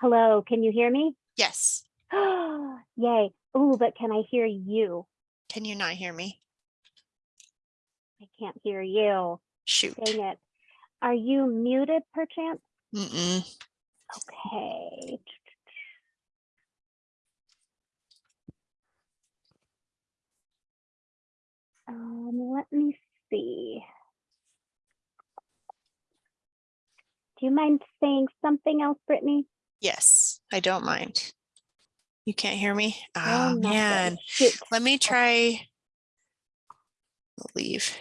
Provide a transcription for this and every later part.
Hello, can you hear me? Yes. Yay. Ooh, but can I hear you? Can you not hear me? I can't hear you. Shoot. Dang it. Are you muted perchance? Mm-mm. Okay. Um, let me see. Do you mind saying something else, Brittany? Yes, I don't mind. You can't hear me? Oh, Oh, man. Let me try. I'll leave.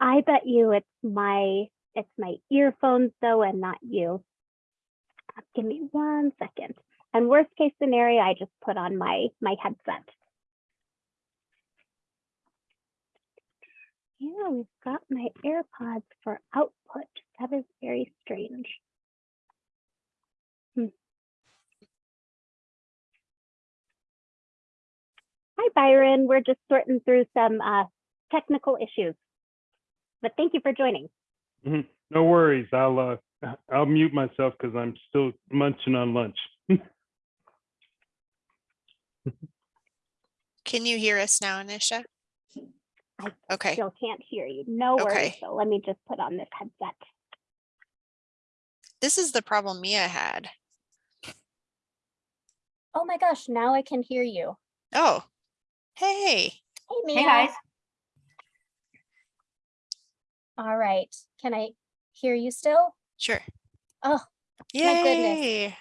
I bet you it's my it's my earphones though and not you. Give me one second. And worst case scenario, I just put on my my headset. Yeah, we've got my AirPods for output. That is very strange. Hmm. Hi, Byron. We're just sorting through some uh, technical issues. But thank you for joining. Mhm. No worries. I'll uh, I'll mute myself because I'm still munching on lunch. Can you hear us now, Anisha? I Okay, Still can't hear you. No worries. Okay. So let me just put on this headset. this is the problem Mia had. Oh my gosh, now I can hear you. Oh, hey, Hey, Mia. Hey, guys. All right. Can I hear you still? sure. Oh, my goodness.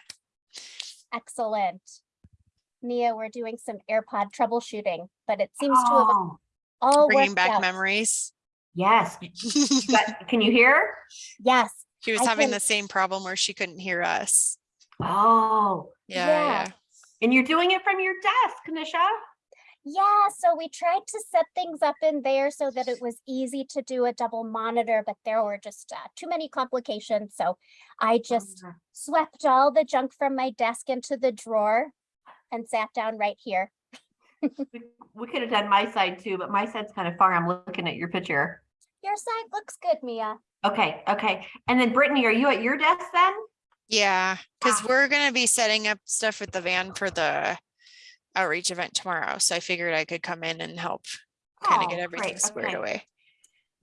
Excellent. Mia, we're doing some AirPod troubleshooting, but it seems to have Oh, all Bringing back out. memories. yes. You got- Can you hear? Yes. She was I having can- the same problem where she couldn't hear us. Oh, Yeah, Yeah. yeah. and you're doing it from your desk, Kanisha? Yeah, so we tried to set things up in there so that it was easy to do a double monitor, but there were just uh, too many complications. So I just Uh, swept all the junk from my desk into the drawer and sat down right here. We we could have done my side too, but my side's kind of far. I'm looking at your picture. Your side looks good, Mia. Okay, okay. And then Brittany, are you at your desk then? Yeah, because Ah. we're gonna be setting up stuff with the van for the outreach event tomorrow. So I figured I could come in and help kind of Oh, get everything great, squared okay, away.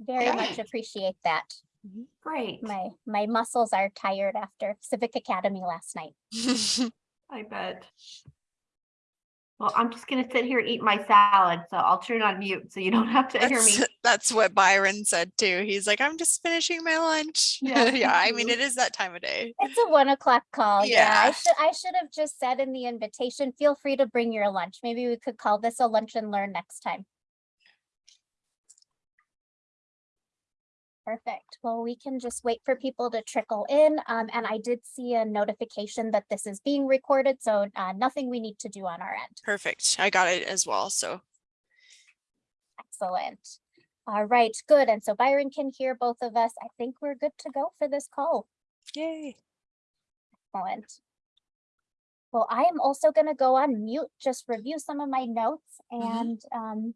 Very Yeah. much appreciate that. Mm-hmm. Great, My my muscles are tired after Civic Academy last night. I bet. Well, I'm just gonna sit here and eat my salad, so I'll turn on mute so you don't have to hear me. That's, that's what Byron said too. He's like, I'm just finishing my lunch. Yeah, Yeah, I mean, it is that time of day. It's a one o'clock call. Yeah, I should I should have just said in the invitation, feel free to bring your lunch. Maybe we could call this a lunch and learn next time. Perfect. Well, we can just wait for people to trickle in. Um, and I did see a notification that this is being recorded, so uh, nothing we need to do on our end. Perfect. I got it as well. So Excellent. All right, good. And so Byron can hear both of us. I think we're good to go for this call. yay. Excellent. Well, I am also going to go on mute, just review some of my notes Mhm. and um,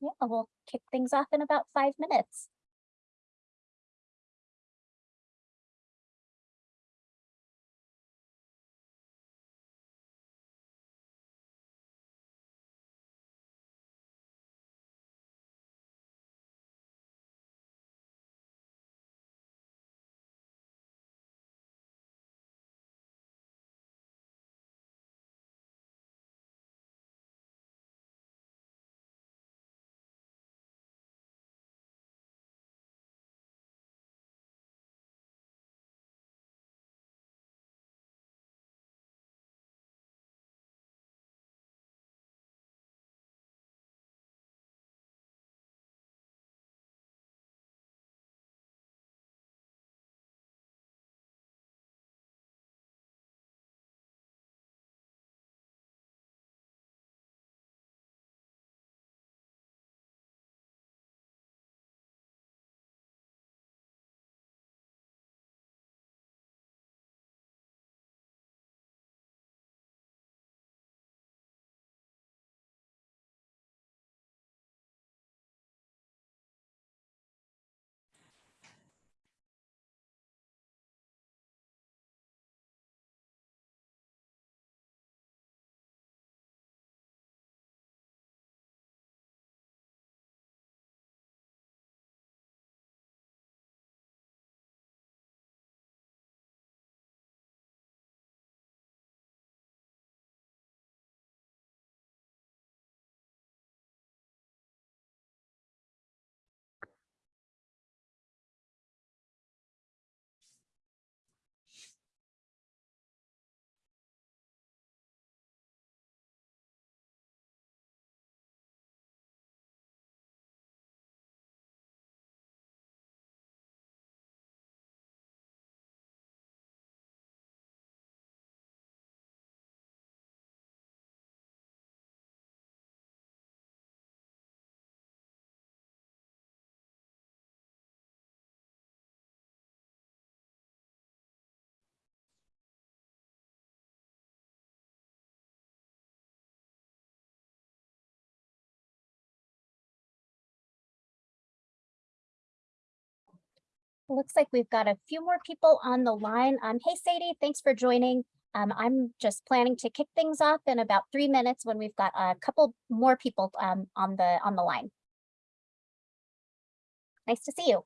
yeah, we'll kick things off in about five minutes. Looks like we've got a few more people on the line. Um, hey Sadie, thanks for joining. Um, I'm just planning to kick things off in about three minutes when we've got a couple more people um, on the on the line. Nice to see you.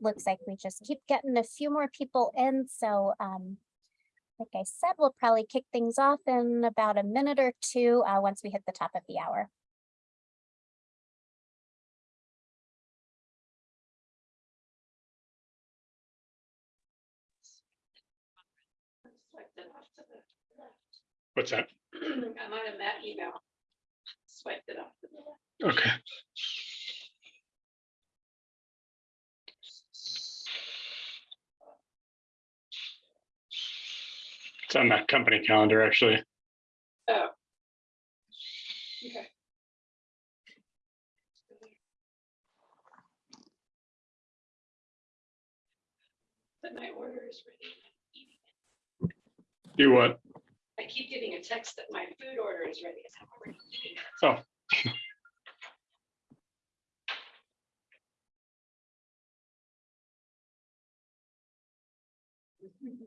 Looks like we just keep getting a few more people in, so um, like I said, we'll probably kick things off in about a minute or two, uh, once we hit the top of the hour. Swiped it off to the left. What's that? I'm on that email. Swiped it off to the left. Okay. It's on that company calendar, actually. Oh. Okay. But my order is ready. Do what? I keep getting a text that my food order is ready. It's not ready. Oh,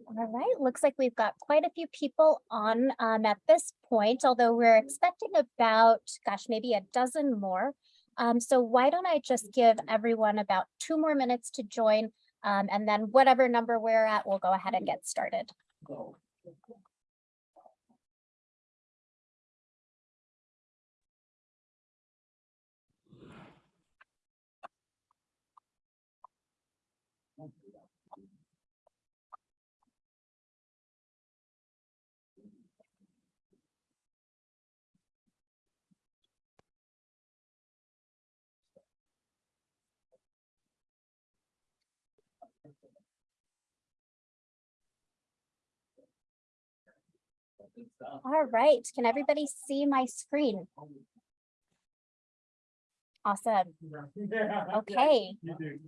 All right, looks like we've got quite a few people on um, at this point, although we're expecting about, gosh, maybe a dozen more. Um, so why don't I just give everyone about two more minutes to join, um, and then whatever number we're at, we'll go ahead and get started. All right, can everybody see my screen? Awesome. Okay,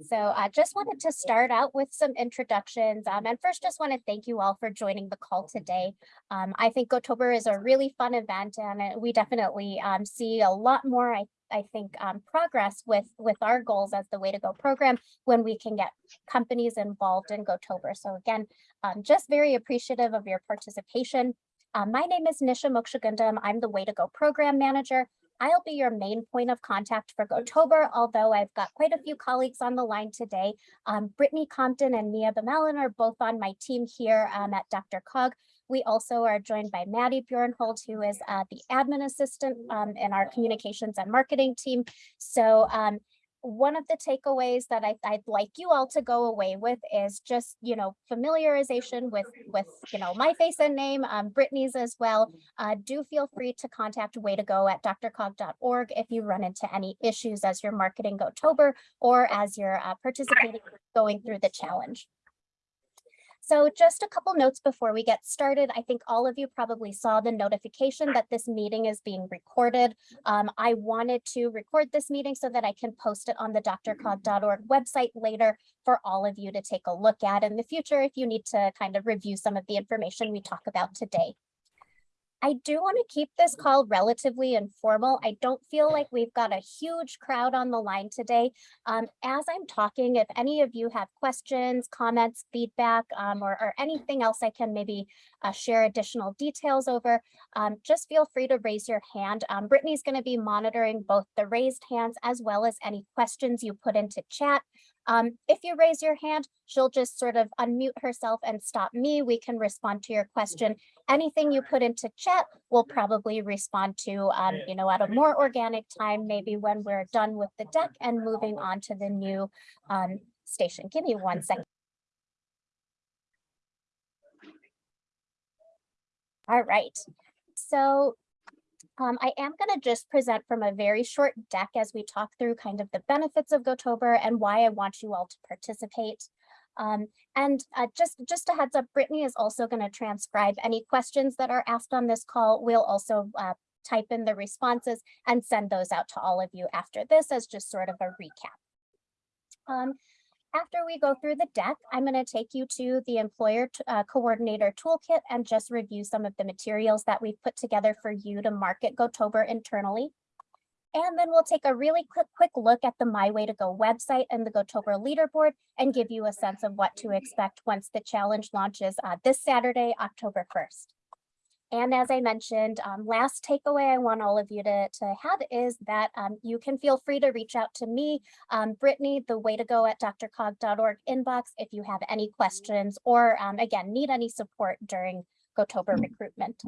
so I just wanted to start out with some introductions. Um, and first, just want to thank you all for joining the call today. Um, I think Gotober is a really fun event and uh, we definitely um, see a lot more, I, I think, um, progress with, with our goals as the Way to Go program when we can get companies involved in Gotober. So again, um, just very appreciative of your participation. Uh, my name is Nisha Mokshagundam. I'm the Way to Go program manager. I'll be your main point of contact for Gotober, although I've got quite a few colleagues on the line today. Um, Brittany Compton and Mia Bemelin are both on my team here um, at DRCOG. We also are joined by Maddie Bjornhold, who is uh, the admin assistant um, in our communications and marketing team. So um, one of the takeaways that I, I'd like you all to go away with is just, you know, familiarization with, with, you know, my face and name, um, Brittany's as well. Uh, do feel free to contact way to go at drcog.org if you run into any issues as you're marketing Gotober or as you're uh, participating, going through the challenge. So just a couple notes before we get started. I think all of you probably saw the notification that this meeting is being recorded. Um, I wanted to record this meeting so that I can post it on the drcog.org website later for all of you to take a look at in the future if you need to kind of review some of the information we talk about today. I do want to keep this call relatively informal. I don't feel like we've got a huge crowd on the line today. Um, as I'm talking, if any of you have questions, comments, feedback, um, or, or anything else I can maybe uh, share additional details over, um, just feel free to raise your hand. Um, Brittany's going to be monitoring both the raised hands as well as any questions you put into chat. Um, if you raise your hand, she'll just sort of unmute herself and stop me. We can respond to your question. Anything you put into chat, we'll probably respond to, um, you know, at a more organic time, maybe when we're done with the deck and moving on to the new um, station. Give me one second. All right, so um, I am going to just present from a very short deck as we talk through kind of the benefits of GoTober and why I want you all to participate. Um, and uh, just, just a heads up, Brittany is also going to transcribe any questions that are asked on this call. We'll also uh, type in the responses and send those out to all of you after this as just sort of a recap. Um, after we go through the deck, I'm going to take you to the employer uh, coordinator toolkit and just review some of the materials that we've put together for you to market GoTober internally. And then we'll take a really quick, quick look at the My Way to Go website and the GoTober leaderboard and give you a sense of what to expect once the challenge launches uh, this Saturday, October 1st. And as I mentioned, um, last takeaway I want all of you to, to have is that um, you can feel free to reach out to me, um, Brittany, the way to go at drcog.org inbox if you have any questions or um, again, need any support during GoTober recruitment.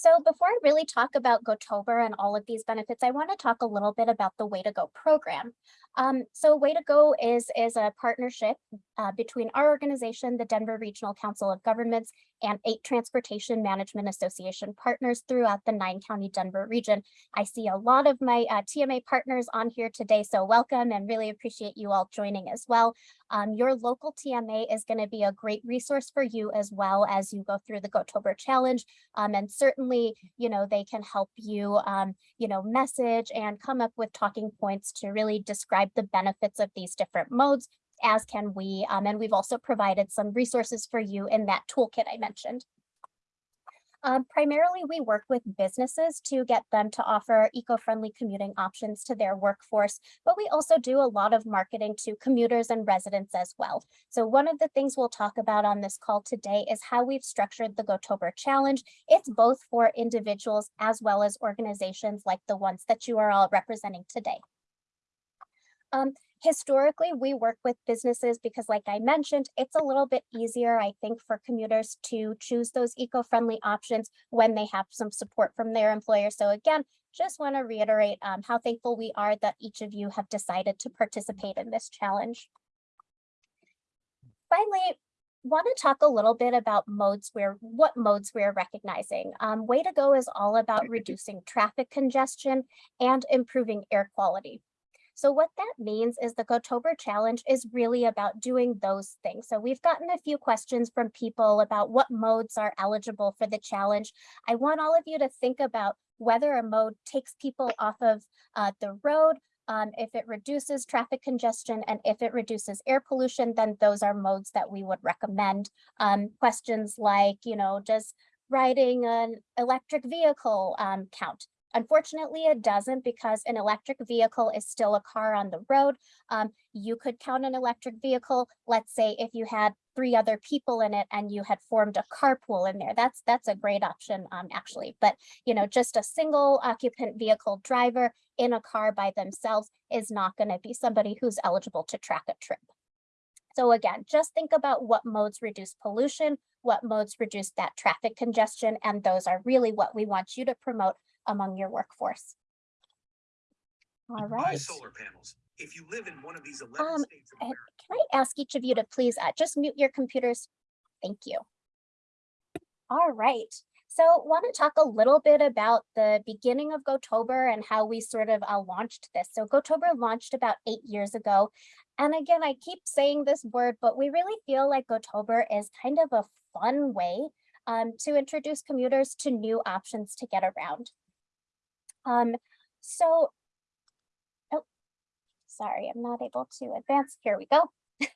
So before I really talk about GoTober and all of these benefits, I want to talk a little bit about the Way to Go program. Um, so Way to Go is, is a partnership uh, between our organization, the Denver Regional Council of Governments, and eight Transportation Management Association partners throughout the nine county Denver region. I see a lot of my uh, TMA partners on here today, so welcome and really appreciate you all joining as well. Um, your local TMA is going to be a great resource for you as well as you go through the GoTober challenge. Um, and certainly, you know, they can help you, um, you know, message and come up with talking points to really describe the benefits of these different modes as can we. Um, and we've also provided some resources for you in that toolkit I mentioned. Um, primarily, we work with businesses to get them to offer eco-friendly commuting options to their workforce, but we also do a lot of marketing to commuters and residents as well. So one of the things we'll talk about on this call today is how we've structured the GoTober Challenge. It's both for individuals as well as organizations like the ones that you are all representing today. Um, historically, we work with businesses because like I mentioned, it's a little bit easier, I think, for commuters to choose those eco-friendly options when they have some support from their employer. So again, just want to reiterate um, how thankful we are that each of you have decided to participate in this challenge. Finally, want to talk a little bit about modes where what modes we're recognizing. Um, Way to go is all about reducing traffic congestion and improving air quality. So what that means is the GoTober challenge is really about doing those things. So we've gotten a few questions from people about what modes are eligible for the challenge. I want all of you to think about whether a mode takes people off of uh, the road, um, if it reduces traffic congestion and if it reduces air pollution, then those are modes that we would recommend. Um, questions like, you know, does riding an electric vehicle um, count? Unfortunately, it doesn't because an electric vehicle is still a car on the road. Um, you could count an electric vehicle, let's say if you had three other people in it and you had formed a carpool in there. That's that's a great option um, actually. But you know, just a single occupant vehicle driver in a car by themselves is not going to be somebody who's eligible to track a trip. So again, just think about what modes reduce pollution, what modes reduce that traffic congestion, and those are really what we want you to promote among your workforce. All Buy solar panels. If you live in one of these Um, states of America. Can I ask each of you to please uh, just mute your computers? Thank you. All right. So want to talk a little bit about the beginning of GoTober and how we sort of uh, launched this. So GoTober launched about eight years ago. And again, I keep saying this word, but we really feel like GoTober is kind of a fun way um, to introduce commuters to new options to get around. Um, so, oh, sorry, I'm not able to advance. Here we go.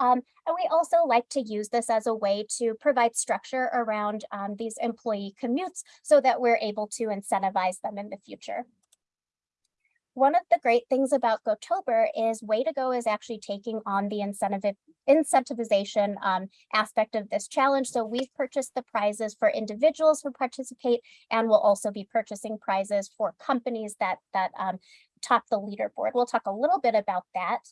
Um, and we also like to use this as a way to provide structure around um, these employee commutes so that we're able to incentivize them in the future. One of the great things about GoTober is Way to Go is actually taking on the incentive incentivization um, aspect of this challenge. So we've purchased the prizes for individuals who participate and we'll also be purchasing prizes for companies that that um, top the leaderboard. We'll talk a little bit about that.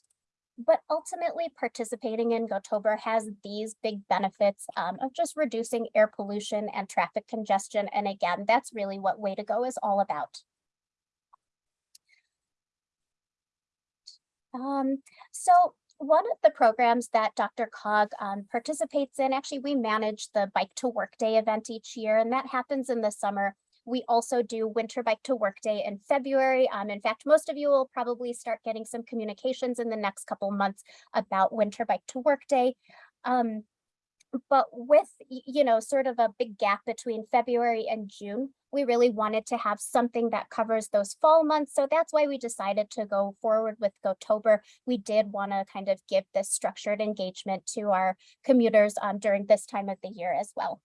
But ultimately participating in GoTober has these big benefits um, of just reducing air pollution and traffic congestion. And again, that's really what Way to Go is all about. Um, so one of the programs that DRCOG um, participates in, actually, we manage the Bike to Work Day event each year, and that happens in the summer. We also do Winter Bike to Work Day in February. Um, in fact, most of you will probably start getting some communications in the next couple months about Winter Bike to Work Day. Um, but with, you know, sort of a big gap between February and June, we really wanted to have something that covers those fall months. So that's why we decided to go forward with GoTober. We did want to kind of give this structured engagement to our commuters um, during this time of the year as well.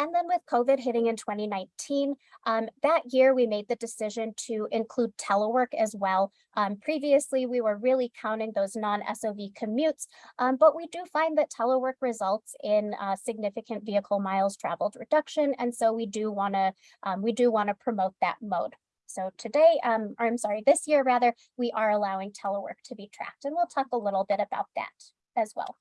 And then with COVID hitting in 2019, um, that year we made the decision to include telework as well. Um, previously, we were really counting those non-SOV commutes, um, but we do find that telework results in uh, significant vehicle miles traveled reduction. And so we do want to um, we do want to promote that mode. So today, um, or I'm sorry, this year rather, we are allowing telework to be tracked, and we'll talk a little bit about that as well.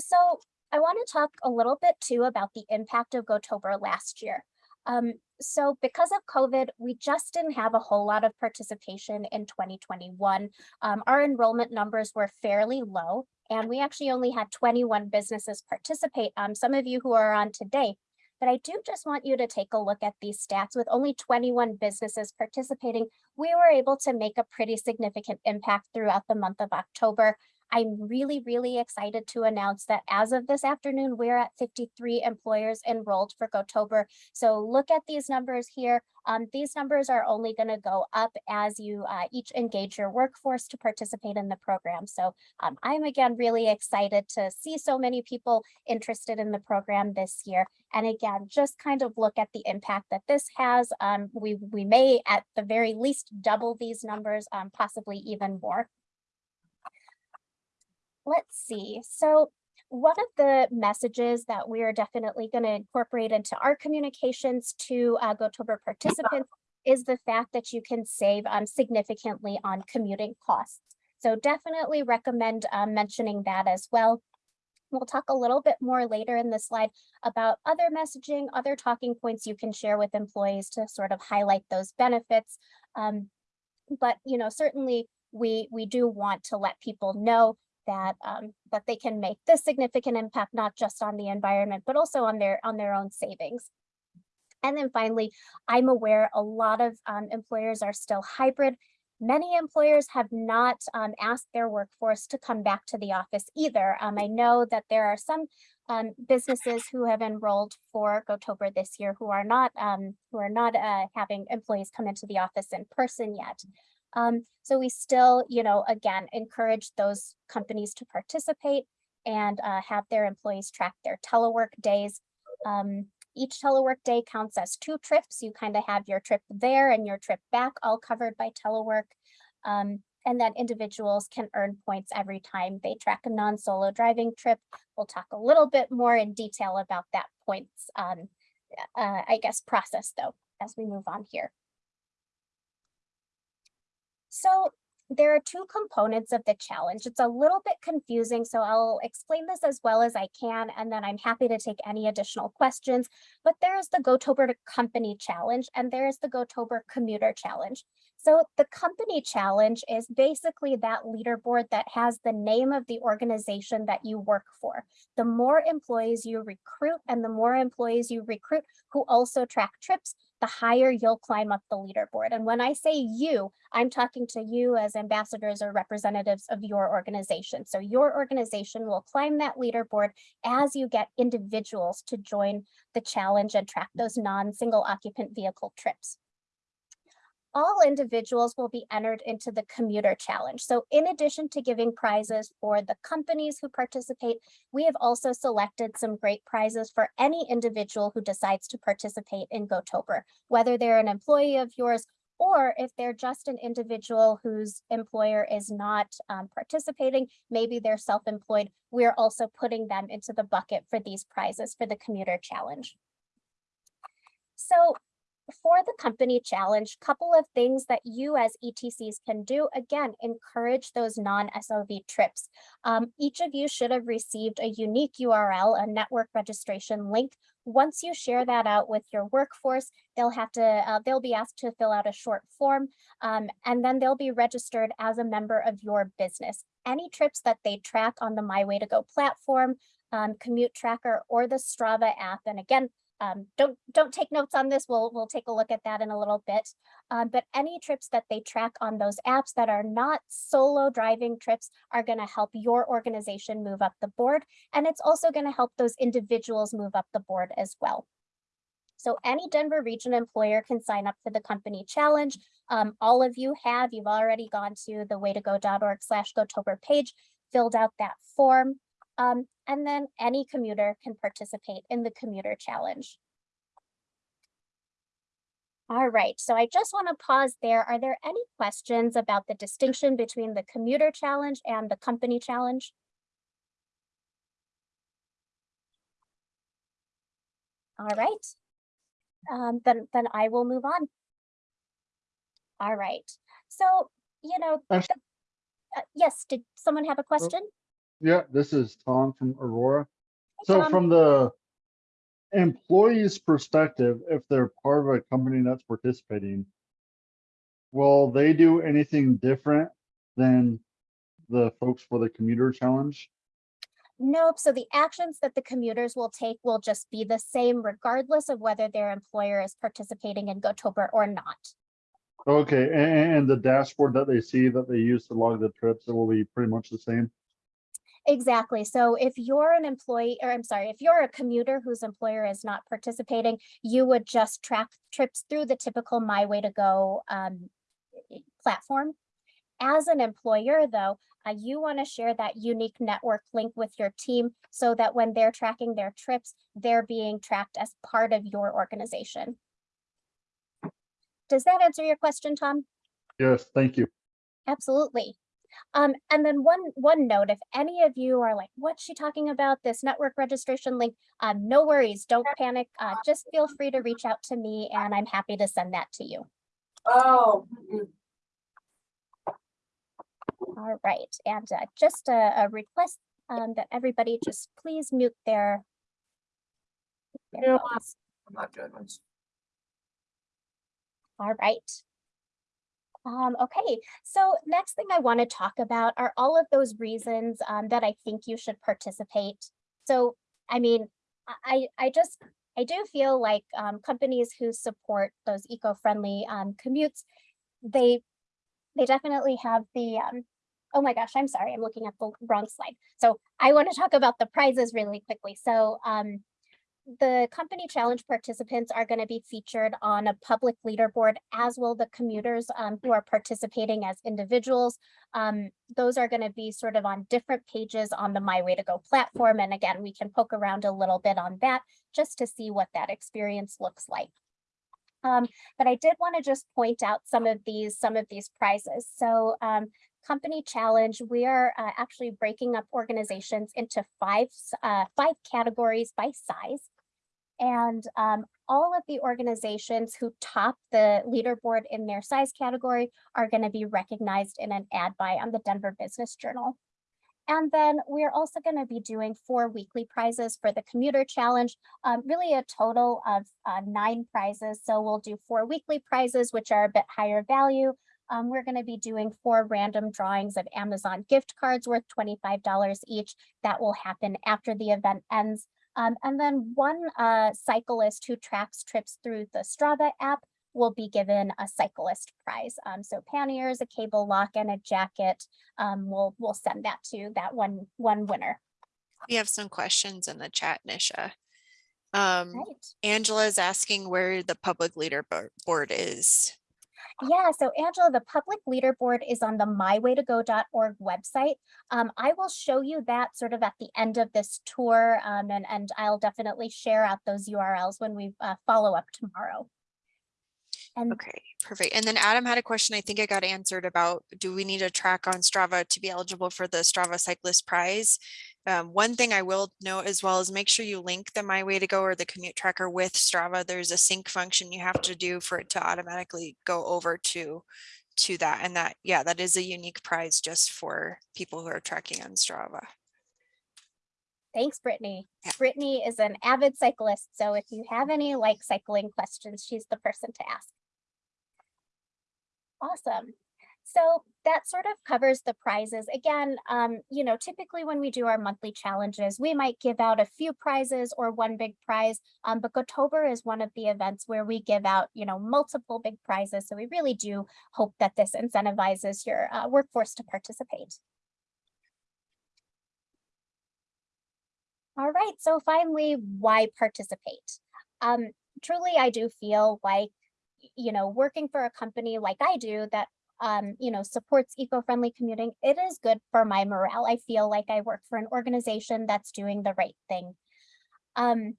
So I want to talk a little bit too about the impact of GoTober last year. Um, so because of COVID, we just didn't have a whole lot of participation in 2021. Um, our enrollment numbers were fairly low, and we actually only had 21 businesses participate. Um, some of you who are on today, but I do just want you to take a look at these stats. With only 21 businesses participating, we were able to make a pretty significant impact throughout the month of October. I'm really, really excited to announce that as of this afternoon, we're at 53 employers enrolled for GoTober. So look at these numbers here. Um, these numbers are only going to go up as you uh, each engage your workforce to participate in the program. So um, I'm again really excited to see so many people interested in the program this year. And again, just kind of look at the impact that this has. Um, we, we may at the very least double these numbers, um, possibly even more let's see. So one of the messages that we are definitely going to incorporate into our communications to uh, GoTober participants is the fact that you can save um, significantly on commuting costs. So definitely recommend um, mentioning that as well. We'll talk a little bit more later in the slide about other messaging, other talking points you can share with employees to sort of highlight those benefits. Um, but you know, certainly we we do want to let people know that um, that they can make this significant impact, not just on the environment, but also on their on their own savings. And then finally, I'm aware a lot of um, employers are still hybrid. Many employers have not um, asked their workforce to come back to the office either. Um, I know that there are some um, businesses who have enrolled for GoTober this year who are not um, who are not uh, having employees come into the office in person yet. Um, so we still, you know, again, encourage those companies to participate and uh, have their employees track their telework days. Um, each telework day counts as two trips. You kind of have your trip there and your trip back all covered by telework. Um, and then individuals can earn points every time they track a non-solo driving trip. We'll talk a little bit more in detail about that points, um, uh, I guess, process though, as we move on here. So there are two components of the challenge. It's a little bit confusing, so I'll explain this as well as I can, and then I'm happy to take any additional questions. But there is the GoTober Company Challenge, and there is the GoTober Commuter Challenge. So the company challenge is basically that leaderboard that has the name of the organization that you work for. The more employees you recruit and the more employees you recruit who also track trips, the higher you'll climb up the leaderboard. And when I say you, I'm talking to you as ambassadors or representatives of your organization. So your organization will climb that leaderboard as you get individuals to join the challenge and track those non-single occupant vehicle trips. All individuals will be entered into the commuter challenge. So in addition to giving prizes for the companies who participate, we have also selected some great prizes for any individual who decides to participate in GoTober, whether they're an employee of yours or if they're just an individual whose employer is not um, participating, maybe they're self-employed, we're also putting them into the bucket for these prizes for the commuter challenge. So for the company challenge, couple of things that you as ETCs can do. Again, encourage those non-SOV trips. Um, each of you should have received a unique URL, a network registration link. Once you share that out with your workforce, they'll have to, uh, they'll be asked to fill out a short form, um, and then they'll be registered as a member of your business. Any trips that they track on the My Way to Go platform, um, Commute Tracker, or the Strava app, and again, um, don't don't take notes on this. We'll we'll take a look at that in a little bit. Um, but any trips that they track on those apps that are not solo driving trips are going to help your organization move up the board, and it's also going to help those individuals move up the board as well. So any Denver region employer can sign up for the company challenge. Um, all of you have, you've already gone to the waytogo.org slash GoTober page, filled out that form. Um, and then any commuter can participate in the commuter challenge. All right, so I just want to pause there. Are there any questions about the distinction between the commuter challenge and the company challenge? All right, um, then, then I will move on. All right, so, you know, Actu- uh, yes, did someone have a question? Yeah, this is Tom from Aurora. So Tom. from the employee's perspective, if they're part of a company that's participating, will they do anything different than the folks for the commuter challenge? Nope, so the actions that the commuters will take will just be the same regardless of whether their employer is participating in GoTober or not. Okay, a- a- and, the dashboard that they see that they use to log the trips, it will be pretty much the same? Exactly. So if you're an employee, or I'm sorry, if you're a commuter whose employer is not participating, you would just track trips through the typical My Way to Go um, platform. As an employer, though, uh, you want to share that unique network link with your team so that when they're tracking their trips, they're being tracked as part of your organization. Does that answer your question, Tom? Yes, thank you. Absolutely. Um, and then one one note, if any of you are like, what's she talking about? This network registration link, um, no worries, don't panic. Uh, just feel free to reach out to me and I'm happy to send that to you. Oh. All right, and uh, just a, a request um, that everybody just please mute their. their phones. I'm not doing this. All right. Um, okay, so next thing I want to talk about are all of those reasons um, that I think you should participate. So, I mean, I, I just, I do feel like um, companies who support those eco-friendly um, commutes, they, they definitely have the, um, oh my gosh, I'm sorry, I'm looking at the wrong slide. So I want to talk about the prizes really quickly. So um, the company challenge participants are going to be featured on a public leaderboard, as will the commuters um, who are participating as individuals. Um, those are going to be sort of on different pages on the My Way to Go platform. And again, we can poke around a little bit on that just to see what that experience looks like. Um, but I did want to just point out some of these, some of these prizes. So um, company challenge, we are uh, actually breaking up organizations into five, uh, five categories by size. And um, all of the organizations who top the leaderboard in their size category are going to be recognized in an ad buy on the Denver Business Journal. And then we're also going to be doing four weekly prizes for the commuter challenge, um, really a total of uh, nine prizes. So we'll do four weekly prizes, which are a bit higher value. Um, we're going to be doing four random drawings of Amazon gift cards worth $25 each. That will happen after the event ends. Um, and then one uh, cyclist who tracks trips through the Strava app will be given a cyclist prize. Um, so panniers, a cable lock, and a jacket. Um, we'll we'll send that to that one one winner. We have some questions in the chat, Nisha. Um, Right. Angela is asking where the public leaderboard is. Yeah, so Angela, the public leaderboard is on the mywaytogo.org website. Um, I will show you that sort of at the end of this tour, um, and, and I'll definitely share out those URLs when we uh, follow up tomorrow. And Okay, perfect. And then Adam had a question I think I got answered about, do we need a track on Strava to be eligible for the Strava Cyclist Prize? Um, one thing I will note as well is make sure you link the My Way to Go or the commute tracker with Strava. There's a sync function you have to do for it to automatically go over to to that. And that, yeah, that is a unique prize just for people who are tracking on Strava. thanks, Brittany. Yeah. Brittany is an avid cyclist, so if you have any like cycling questions, she's the person to ask. Awesome. So that sort of covers the prizes. Again, um, you know, typically when we do our monthly challenges, we might give out a few prizes or one big prize. Um, but Gotober is one of the events where we give out, you know, multiple big prizes. So we really do hope that this incentivizes your uh, workforce to participate. All right, so finally, why participate? Um, truly, I do feel like, you know, working for a company like I do that, um, you know, supports eco-friendly commuting, it is good for my morale. I feel like I work for an organization that's doing the right thing. Um,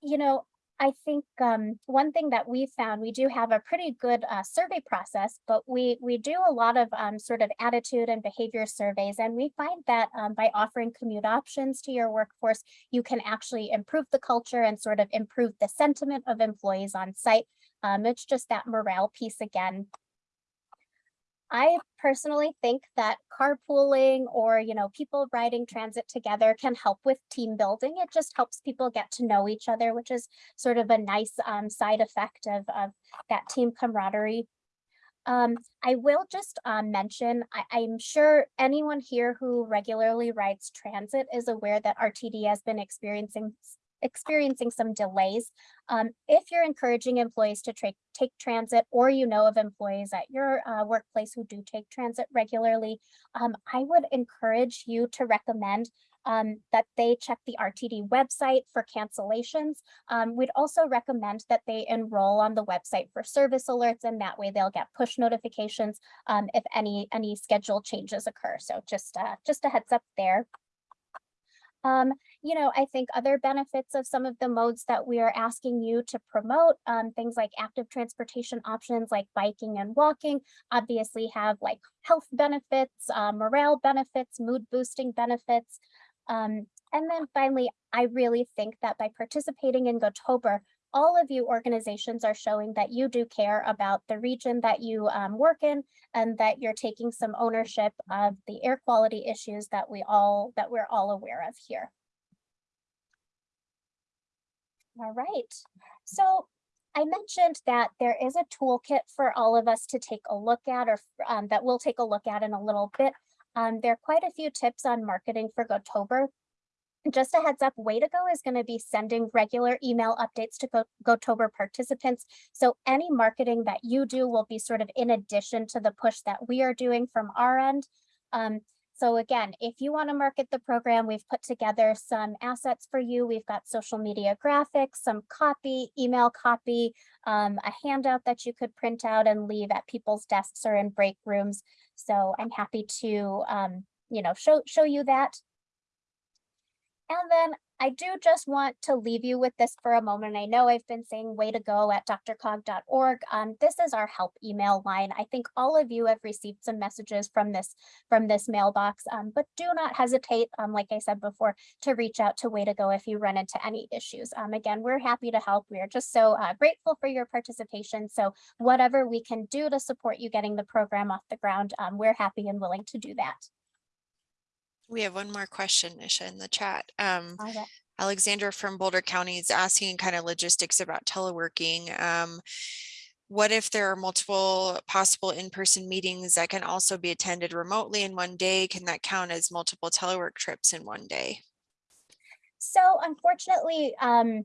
you know, I think um, one thing that we found, we do have a pretty good uh, survey process, but we we do a lot of um, sort of attitude and behavior surveys, and we find that um, by offering commute options to your workforce, you can actually improve the culture and sort of improve the sentiment of employees on site. Um, it's just that morale piece again. I personally think that carpooling or, you know, people riding transit together can help with team building. It just helps people get to know each other, which is sort of a nice um, side effect of, of that team camaraderie. Um, I will just um, mention, I, I'm sure anyone here who regularly rides transit is aware that RTD has been experiencing experiencing some delays. Um, if you're encouraging employees to take transit or you know of employees at your uh, workplace who do take transit regularly, um, I would encourage you to recommend um, that they check the RTD website for cancellations. Um, we'd also recommend that they enroll on the website for service alerts and that way they'll get push notifications um, if any any schedule changes occur. So just uh, just a heads up there. Um, you know, I think other benefits of some of the modes that we are asking you to promote, um, things like active transportation options like biking and walking, obviously have like health benefits, uh, morale benefits, mood boosting benefits. Um, and then finally, I really think that by participating in Gotober, all of you organizations are showing that you do care about the region that you um, work in and that you're taking some ownership of the air quality issues that we all that we're all aware of here. All right, so I mentioned that there is a toolkit for all of us to take a look at or um, that we'll take a look at in a little bit. Um, there are quite a few tips on marketing for Gotober just a heads up, Way to Go is going to be sending regular email updates to Go Gotober participants. So any marketing that you do will be sort of in addition to the push that we are doing from our end. Um, so again, if you want to market the program, we've put together some assets for you. We've got social media graphics, some copy, email copy, um, a handout that you could print out and leave at people's desks or in break rooms. So I'm happy to, um, you know, show, show you that. And then I do just want to leave you with this for a moment. I know I've been saying way to go at drcog.org. Um, this is our help email line. I think all of you have received some messages from this from this mailbox, um, but do not hesitate, um, like I said before, to reach out to way to go if you run into any issues. Um, again, we're happy to help. We are just so uh, grateful for your participation. So whatever we can do to support you getting the program off the ground, um, we're happy and willing to do that. We have one more question, Nisha, in the chat. Um, right. Alexandra from Boulder County is asking kind of logistics about teleworking. Um, what if there are multiple possible in-person meetings that can also be attended remotely in one day? Can that count as multiple telework trips in one day? So unfortunately, um,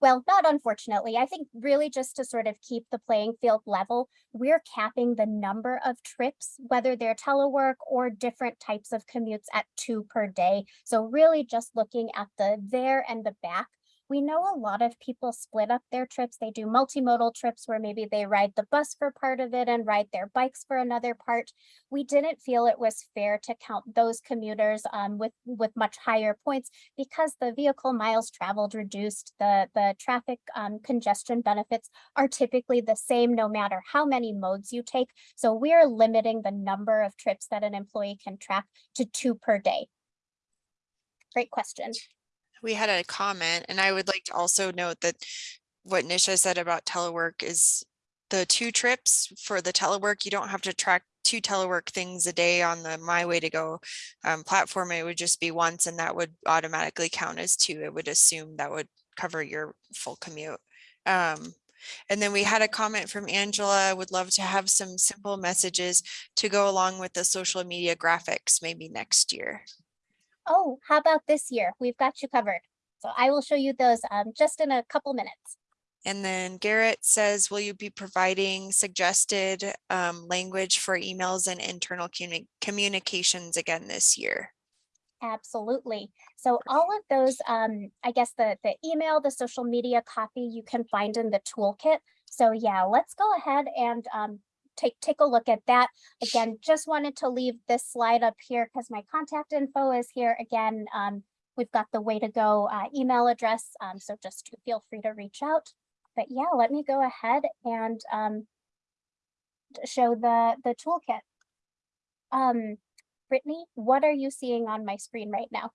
well, not unfortunately, I think really just to sort of keep the playing field level, we're capping the number of trips, whether they're telework or different types of commutes at two per day. So really just looking at the there and the back. We know a lot of people split up their trips. They do multimodal trips where maybe they ride the bus for part of it and ride their bikes for another part. We didn't feel it was fair to count those commuters um, with, with much higher points because the vehicle miles traveled reduced, the, the traffic um, congestion benefits are typically the same no matter how many modes you take. So we're limiting the number of trips that an employee can track to two per day. Great question. We had a comment and I would like to also note that what Nisha said about telework is the two trips for the telework, you don't have to track two telework things a day on the My Way to Go um, platform. It would just be once and that would automatically count as two. It would assume that would cover your full commute. Um, and then we had a comment from Angela, would love to have some simple messages to go along with the social media graphics maybe next year. Oh, how about this year? We've got you covered. So I will show you those um, just in a couple minutes. And then Garrett says, will you be providing suggested um, language for emails and internal communi- communications again this year? Absolutely. So all of those, um, I guess the, the email, the social media copy you can find in the toolkit. So yeah, let's go ahead and um, take, take a look at that. Again, just wanted to leave this slide up here because my contact info is here again. Um, we've got the way to go uh, email address. Um, so just feel free to reach out. But yeah, let me go ahead and um, show the, the toolkit. Um, Brittany, what are you seeing on my screen right now?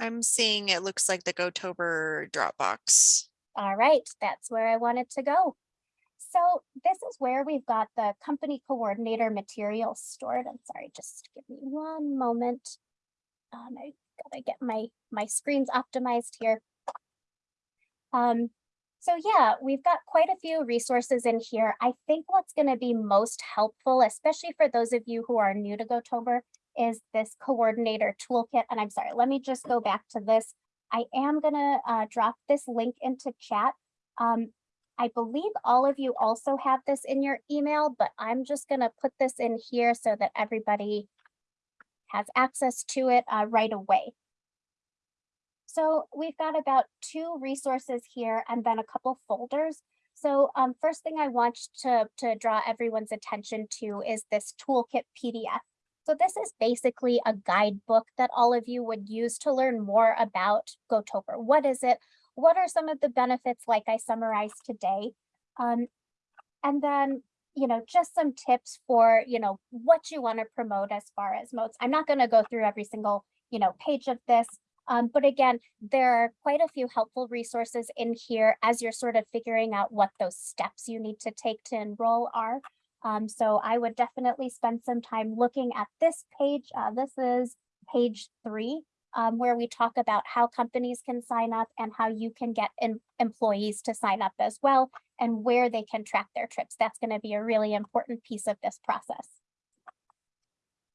I'm seeing it looks like the GoTober Dropbox. All right, that's where I wanted to go. So this is where we've got the company coordinator materials stored. I'm sorry, just give me one moment. Um, I gotta get my, my screens optimized here. Um, so yeah, we've got quite a few resources in here. I think what's gonna be most helpful, especially for those of you who are new to GoTober, is this coordinator toolkit. And I'm sorry, let me just go back to this. I am gonna uh, drop this link into chat. Um, I believe all of you also have this in your email, but I'm just gonna put this in here so that everybody has access to it uh, right away. So we've got about two resources here and then a couple folders. So um, first thing I want to, to draw everyone's attention to is this toolkit PDF. So this is basically a guidebook that all of you would use to learn more about GoTober. What is it? What are some of the benefits like I summarized today? Um, and then, you know, just some tips for, you know, what you want to promote as far as modes. I'm not going to go through every single, you know, page of this. Um, but again, there are quite a few helpful resources in here as you're sort of figuring out what those steps you need to take to enroll are. Um, so I would definitely spend some time looking at this page. Uh, this is page three, um, where we talk about how companies can sign up and how you can get em employees to sign up as well and where they can track their trips. That's going to be a really important piece of this process.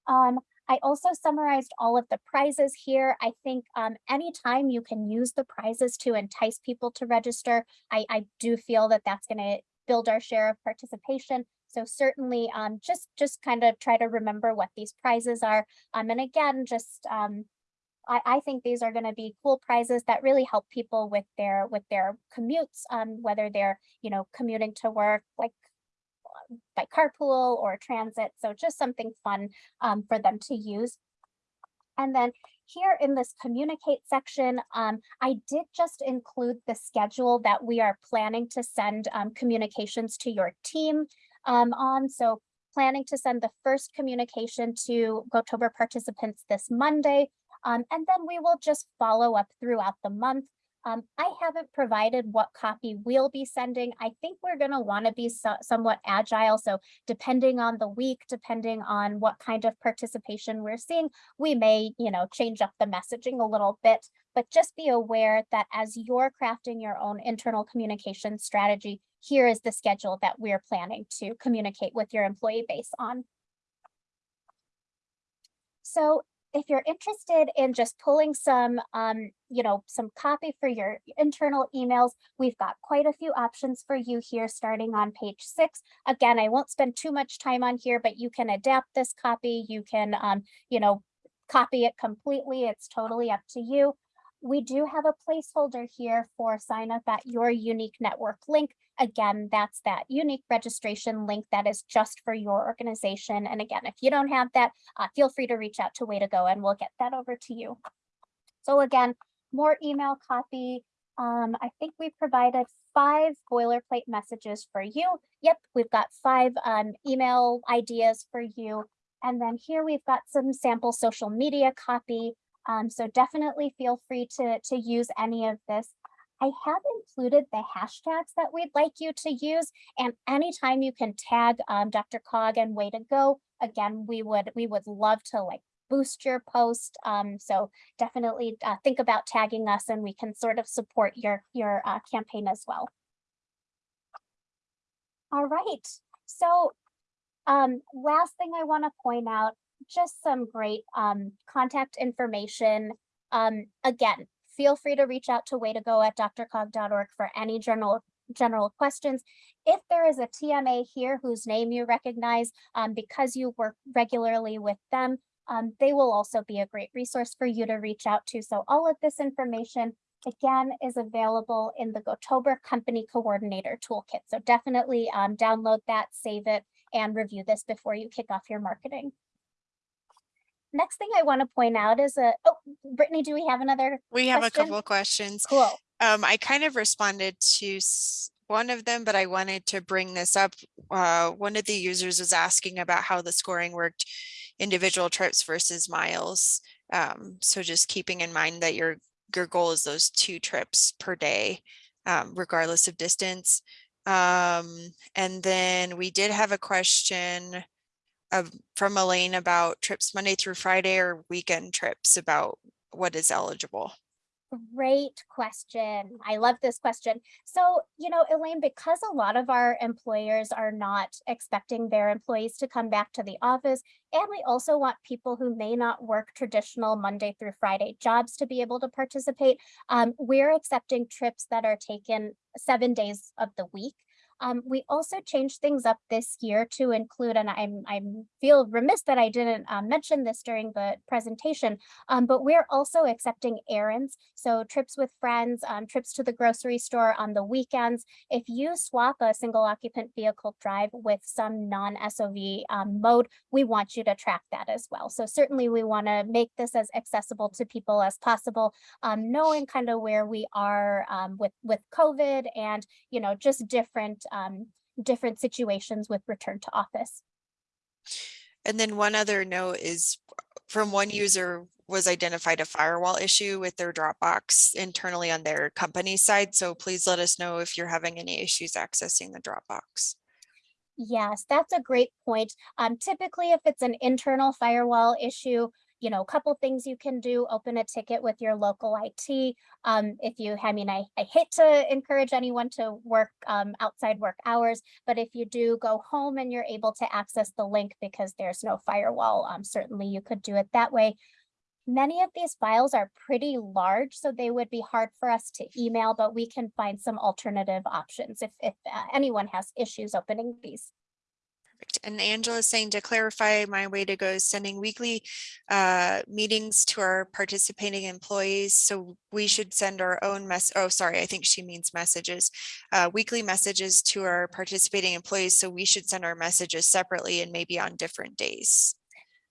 Um, I also summarized all of the prizes here. I think um, anytime you can use the prizes to entice people to register, I, I do feel that that's going to build our share of participation. So certainly um, just, just kind of try to remember what these prizes are. Um, and again, just um, I, I think these are going to be cool prizes that really help people with their with their commutes, um, whether they're, you know, commuting to work, like by carpool or transit. So just something fun um, for them to use. And then here in this communicate section, um, I did just include the schedule that we are planning to send um, communications to your team um, on. So planning to send the first communication to GoTober participants this Monday. Um, and then we will just follow up throughout the month. Um, I haven't provided what copy we'll be sending. I think we're going to want to be so somewhat agile. So depending on the week, depending on what kind of participation we're seeing, we may, you know, change up the messaging a little bit. But just be aware that as you're crafting your own internal communication strategy, here is the schedule that we're planning to communicate with your employee base on. So if you're interested in just pulling some, um, you know, some copy for your internal emails, we've got quite a few options for you here starting on page six. Again, I won't spend too much time on here, but you can adapt this copy. You can, um, you know, copy it completely. It's totally up to you. we do have a placeholder here for sign up at your unique network link. Again, that's that unique registration link that is just for your organization. And again, if you don't have that, uh, feel free to reach out to Way to Go and we'll get that over to you. So again, more email copy. Um, I think we provided five boilerplate messages for you. Yep, we've got five um, email ideas for you. And then here we've got some sample social media copy. Um, so definitely feel free to, to use any of this. I have included the hashtags that we'd like you to use and anytime you can tag um, DRCOG and way to go. Again, we would we would love to like boost your post. Um, so definitely uh, think about tagging us and we can sort of support your your uh, campaign as well. All right, so um, last thing I want to point out, just some great um, contact information. Um, again, feel free to reach out to way to go at drcog.org for any general general questions. If there is a TMA here whose name you recognize um, because you work regularly with them, um, they will also be a great resource for you to reach out to. So all of this information again is available in the Gotober Company Coordinator Toolkit. So definitely um, download that, save it, and review this before you kick off your marketing. Next thing I want to point out is a, oh, Brittany, do we have another? We have a couple of questions. Cool. Um, I kind of responded to one of them, but I wanted to bring this up. Uh, one of the users was asking about how the scoring worked, individual trips versus miles. Um, so just keeping in mind that your, your goal is those two trips per day, um, regardless of distance. Um, and then we did have a question of, from Elaine about trips Monday through Friday or weekend trips about what is eligible. Great question. I love this question. So, you know, Elaine, because a lot of our employers are not expecting their employees to come back to the office, and we also want people who may not work traditional Monday through Friday jobs to be able to participate, um, we're accepting trips that are taken seven days of the week. Um, we also changed things up this year to include, and I'm I'm feel remiss that I didn't uh, mention this during the presentation, um, but we're also accepting errands. So trips with friends, um, trips to the grocery store on the weekends. If you swap a single occupant vehicle drive with some non-SOV um, mode, we want you to track that as well. So certainly we want to make this as accessible to people as possible, um, knowing kind of where we are um, with, with COVID and, you know, just different, um, different situations with return to office. And then one other note is from one user was identified a firewall issue with their Dropbox internally on their company side. So please let us know if you're having any issues accessing the Dropbox. Yes, that's a great point. Um, typically, if it's an internal firewall issue, you know, a couple things you can do, open a ticket with your local IT. Um, if you, I mean, I, I hate to encourage anyone to work um, outside work hours, but if you do go home and you're able to access the link because there's no firewall, um, certainly you could do it that way. Many of these files are pretty large, so they would be hard for us to email, but we can find some alternative options if, if uh, anyone has issues opening these. Perfect. And Angela is saying to clarify, my way to go is sending weekly uh, meetings to our participating employees. So we should send our own mess. Oh, sorry, I think she means messages, uh, weekly messages to our participating employees. So we should send our messages separately and maybe on different days.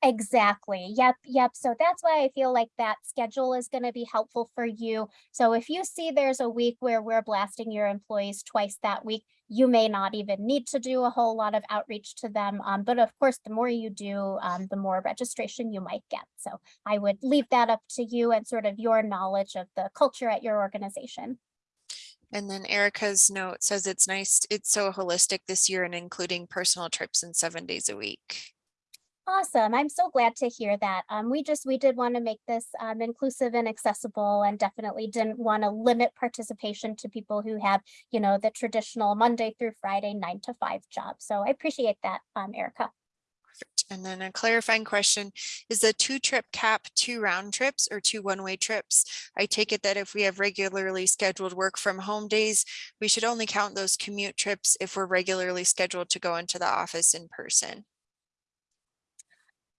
Exactly. Yep. Yep. So that's why I feel like that schedule is going to be helpful for you. So if you see there's a week where we're blasting your employees twice that week, you may not even need to do a whole lot of outreach to them. Um, but of course, the more you do, um, the more registration you might get. So I would leave that up to you and sort of your knowledge of the culture at your organization. And then Erica's note says it's nice. It's so holistic this year and including personal trips and seven days a week. Awesome. I'm so glad to hear that. Um, we just, we did want to make this um, inclusive and accessible and definitely didn't want to limit participation to people who have, you know, the traditional Monday through Friday, nine to five job. So I appreciate that, um, Erica. Perfect. And then a clarifying question, is the two trip cap two round trips or two one-way trips? I take it that if we have regularly scheduled work from home days, we should only count those commute trips if we're regularly scheduled to go into the office in person.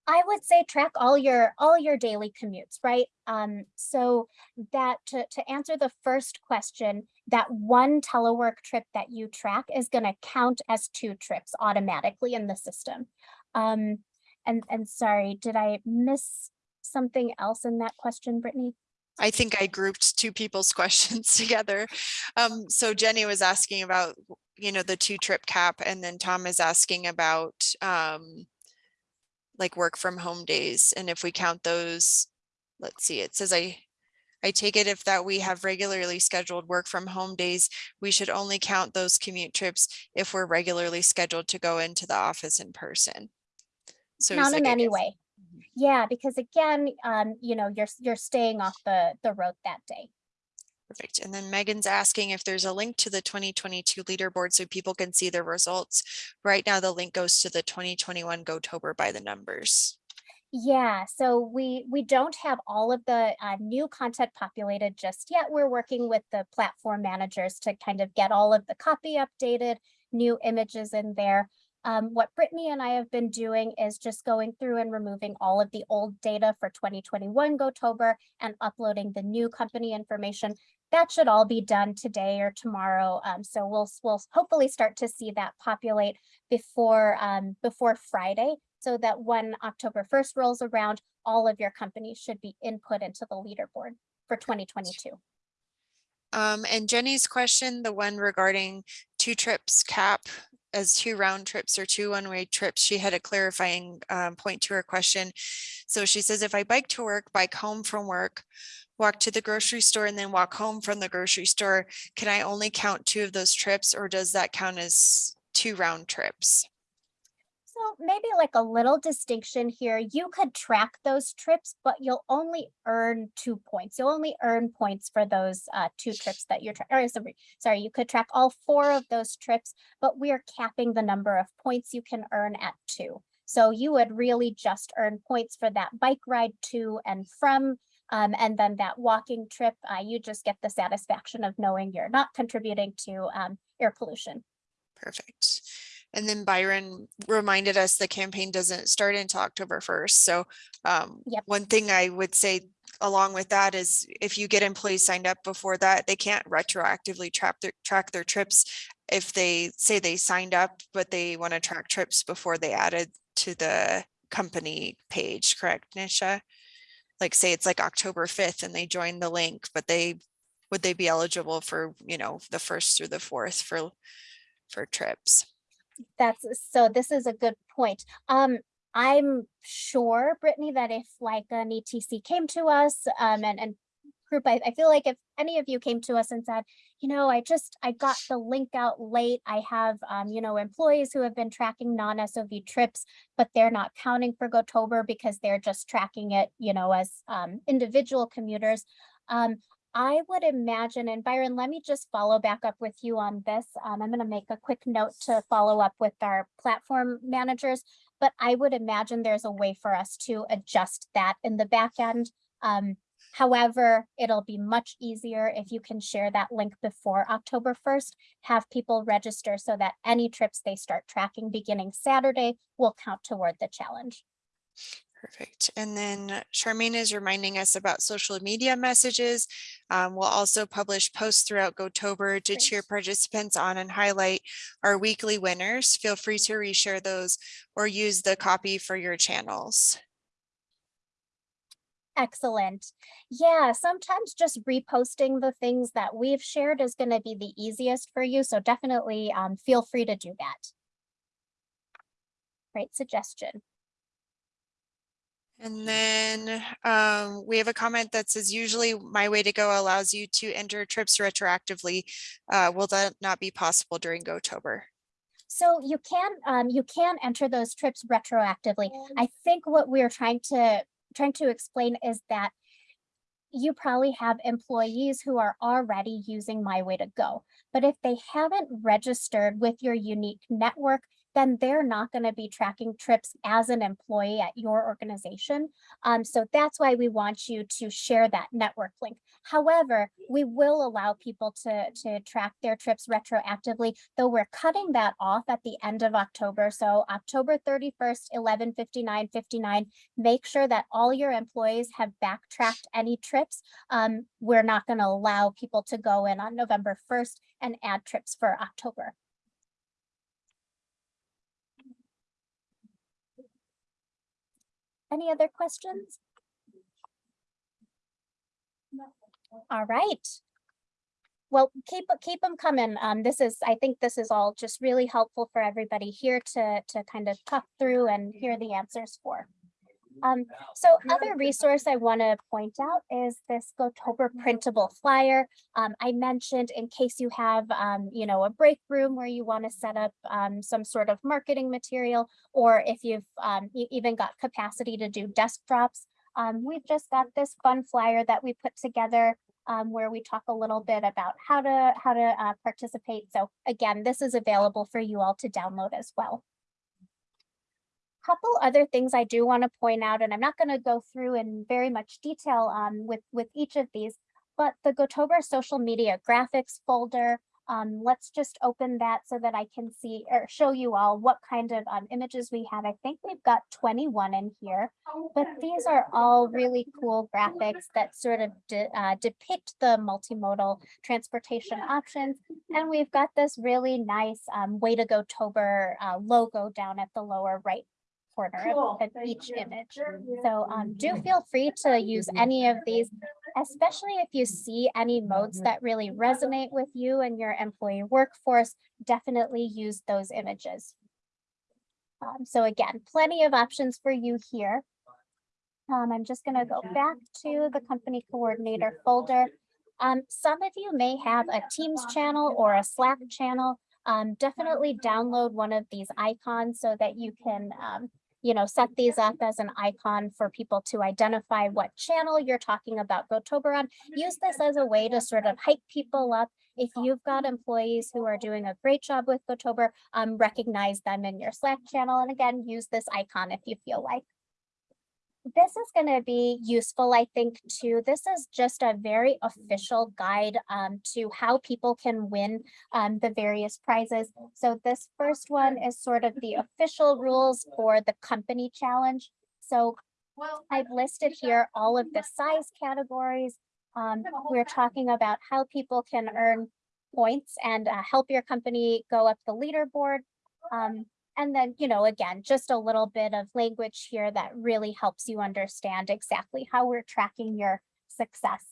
I would say track all your, all your daily commutes, right? Um, so that to, to answer the first question, that one telework trip that you track is gonna count as two trips automatically in the system. Um, and, and sorry, did I miss something else in that question, Brittany? I think I grouped two people's questions together. Um, so Jenny was asking about, you know, the two trip cap and then Tom is asking about, um, like work from home days and if we count those, let's see, it says I, I take it if that we have regularly scheduled work from home days, we should only count those commute trips if we're regularly scheduled to go into the office in person. So Not in like, any way. Yeah, because again, um, you know, you're, you're staying off the, the road that day. Perfect. And then Megan's asking if there's a link to the twenty twenty-two leaderboard so people can see the results. Right now, the link goes to the twenty twenty-one Go-Tober by the numbers. Yeah, so we, we don't have all of the uh, new content populated just yet. We're working with the platform managers to kind of get all of the copy updated, new images in there. Um, what Brittany and I have been doing is just going through and removing all of the old data for 2021 Gotober and uploading the new company information. That should all be done today or tomorrow. Um, so we'll, we'll hopefully start to see that populate before, um, before Friday so that when October first rolls around, all of your companies should be input into the leaderboard for twenty twenty-two. Um, and Jenny's question, the one regarding two trips cap as two round trips or two one-way trips, she had a clarifying um, point to her question. So she says, if I bike to work, bike home from work, walk to the grocery store and then walk home from the grocery store, can I only count two of those trips or does that count as two round trips? So maybe like a little distinction here, you could track those trips, but you'll only earn two points. You'll only earn points for those uh, two trips that you're, tra- or sorry, sorry, you could track all four of those trips, but we're capping the number of points you can earn at two. So you would really just earn points for that bike ride to and from, um, and then that walking trip, uh, you just get the satisfaction of knowing you're not contributing to um, air pollution. Perfect. And then Byron reminded us the campaign doesn't start until October first. So um, Yep. one thing I would say along with that is if you get employees signed up before that, they can't retroactively track their track their trips. If they say they signed up, but they want to track trips before they added to the company page, correct, Nisha? Like say it's like October fifth and they join the link, but they would they be eligible for, you know, the first through the fourth for for trips? That's, so this is a good point. Um, I'm sure, Brittany, that if like an ETC came to us, um, and, and group, I, I feel like if any of you came to us and said, you know, I just, I got the link out late. I have, um, you know, employees who have been tracking non-SOV trips, but they're not counting for Gotober because they're just tracking it, you know, as, um, individual commuters. Um, I would imagine, and Byron, let me just follow back up with you on this. Um, I'm gonna make a quick note to follow up with our platform managers. But I would imagine there's a way for us to adjust that in the back end. Um, however, it'll be much easier if you can share that link before October first. Have people register so that any trips they start tracking beginning Saturday will count toward the challenge. Perfect. And then Charmaine is reminding us about social media messages. Um, we'll also publish posts throughout Gotober to cheer participants on and highlight our weekly winners. Feel free to reshare those or use the copy for your channels. Excellent. Yeah, sometimes just reposting the things that we've shared is going to be the easiest for you. So definitely um, feel free to do that. Great suggestion. And then um, we have a comment that says usually my way to go allows you to enter trips retroactively. Uh, will that not be possible during Gotober? So you can um, you can enter those trips retroactively. I think what we're trying to trying to explain is that you probably have employees who are already using My Way to Go. But if they haven't registered with your unique network, then they're not going to be tracking trips as an employee at your organization. Um, so that's why we want you to share that network link. However, we will allow people to, to track their trips retroactively, though we're cutting that off at the end of October. So October 31st, 11, 59, 59, make sure that all your employees have backtracked any trips. Um, we're not going to allow people to go in on November 1st and add trips for October. Any other questions? All right. Well, keep, keep them coming. Um, this is, I think this is all just really helpful for everybody here to, to kind of talk through and hear the answers for. Um, so other resource I want to point out is this Gotober printable flyer. Um, I mentioned in case you have, um, you know, a break room where you want to set up um, some sort of marketing material, or if you've um, e- even got capacity to do desk drops. Um, we've just got this fun flyer that we put together um, where we talk a little bit about how to how to uh, participate. So again, this is available for you all to download as well couple other things I do want to point out, and I'm not going to go through in very much detail um, with, with each of these, but the Gotober social media graphics folder, um, let's just open that so that I can see or show you all what kind of um, images we have. I think we've got 21 in here, but these are all really cool graphics that sort of de uh, depict the multimodal transportation options. And we've got this really nice um, Way to Go Tober uh, logo down at the lower right corner of- of each image. So um, do feel free to use any of these, especially if you see any modes that really resonate with you and your employee workforce, definitely use those images. Um, so again, plenty of options for you here. Um, I'm just gonna go back to the company coordinator folder. Um, some of you may have a Teams channel or a Slack channel. Um, definitely download one of these icons so that you can um, you know, set these up as an icon for people to identify what channel you're talking about GoTober on. Use this as a way to sort of hype people up. If you've got employees who are doing a great job with GoTober, um, recognize them in your Slack channel. And again, use this icon if you feel like. This is going to be useful, I think, too. This is just a very official guide um, to how people can win um, the various prizes. So this first one is sort of the official rules for the company challenge. So I've listed here all of the size categories. Um, we're talking about how people can earn points and uh, help your company go up the leaderboard. Um, and then, you know, again, just a little bit of language here that really helps you understand exactly how we're tracking your success.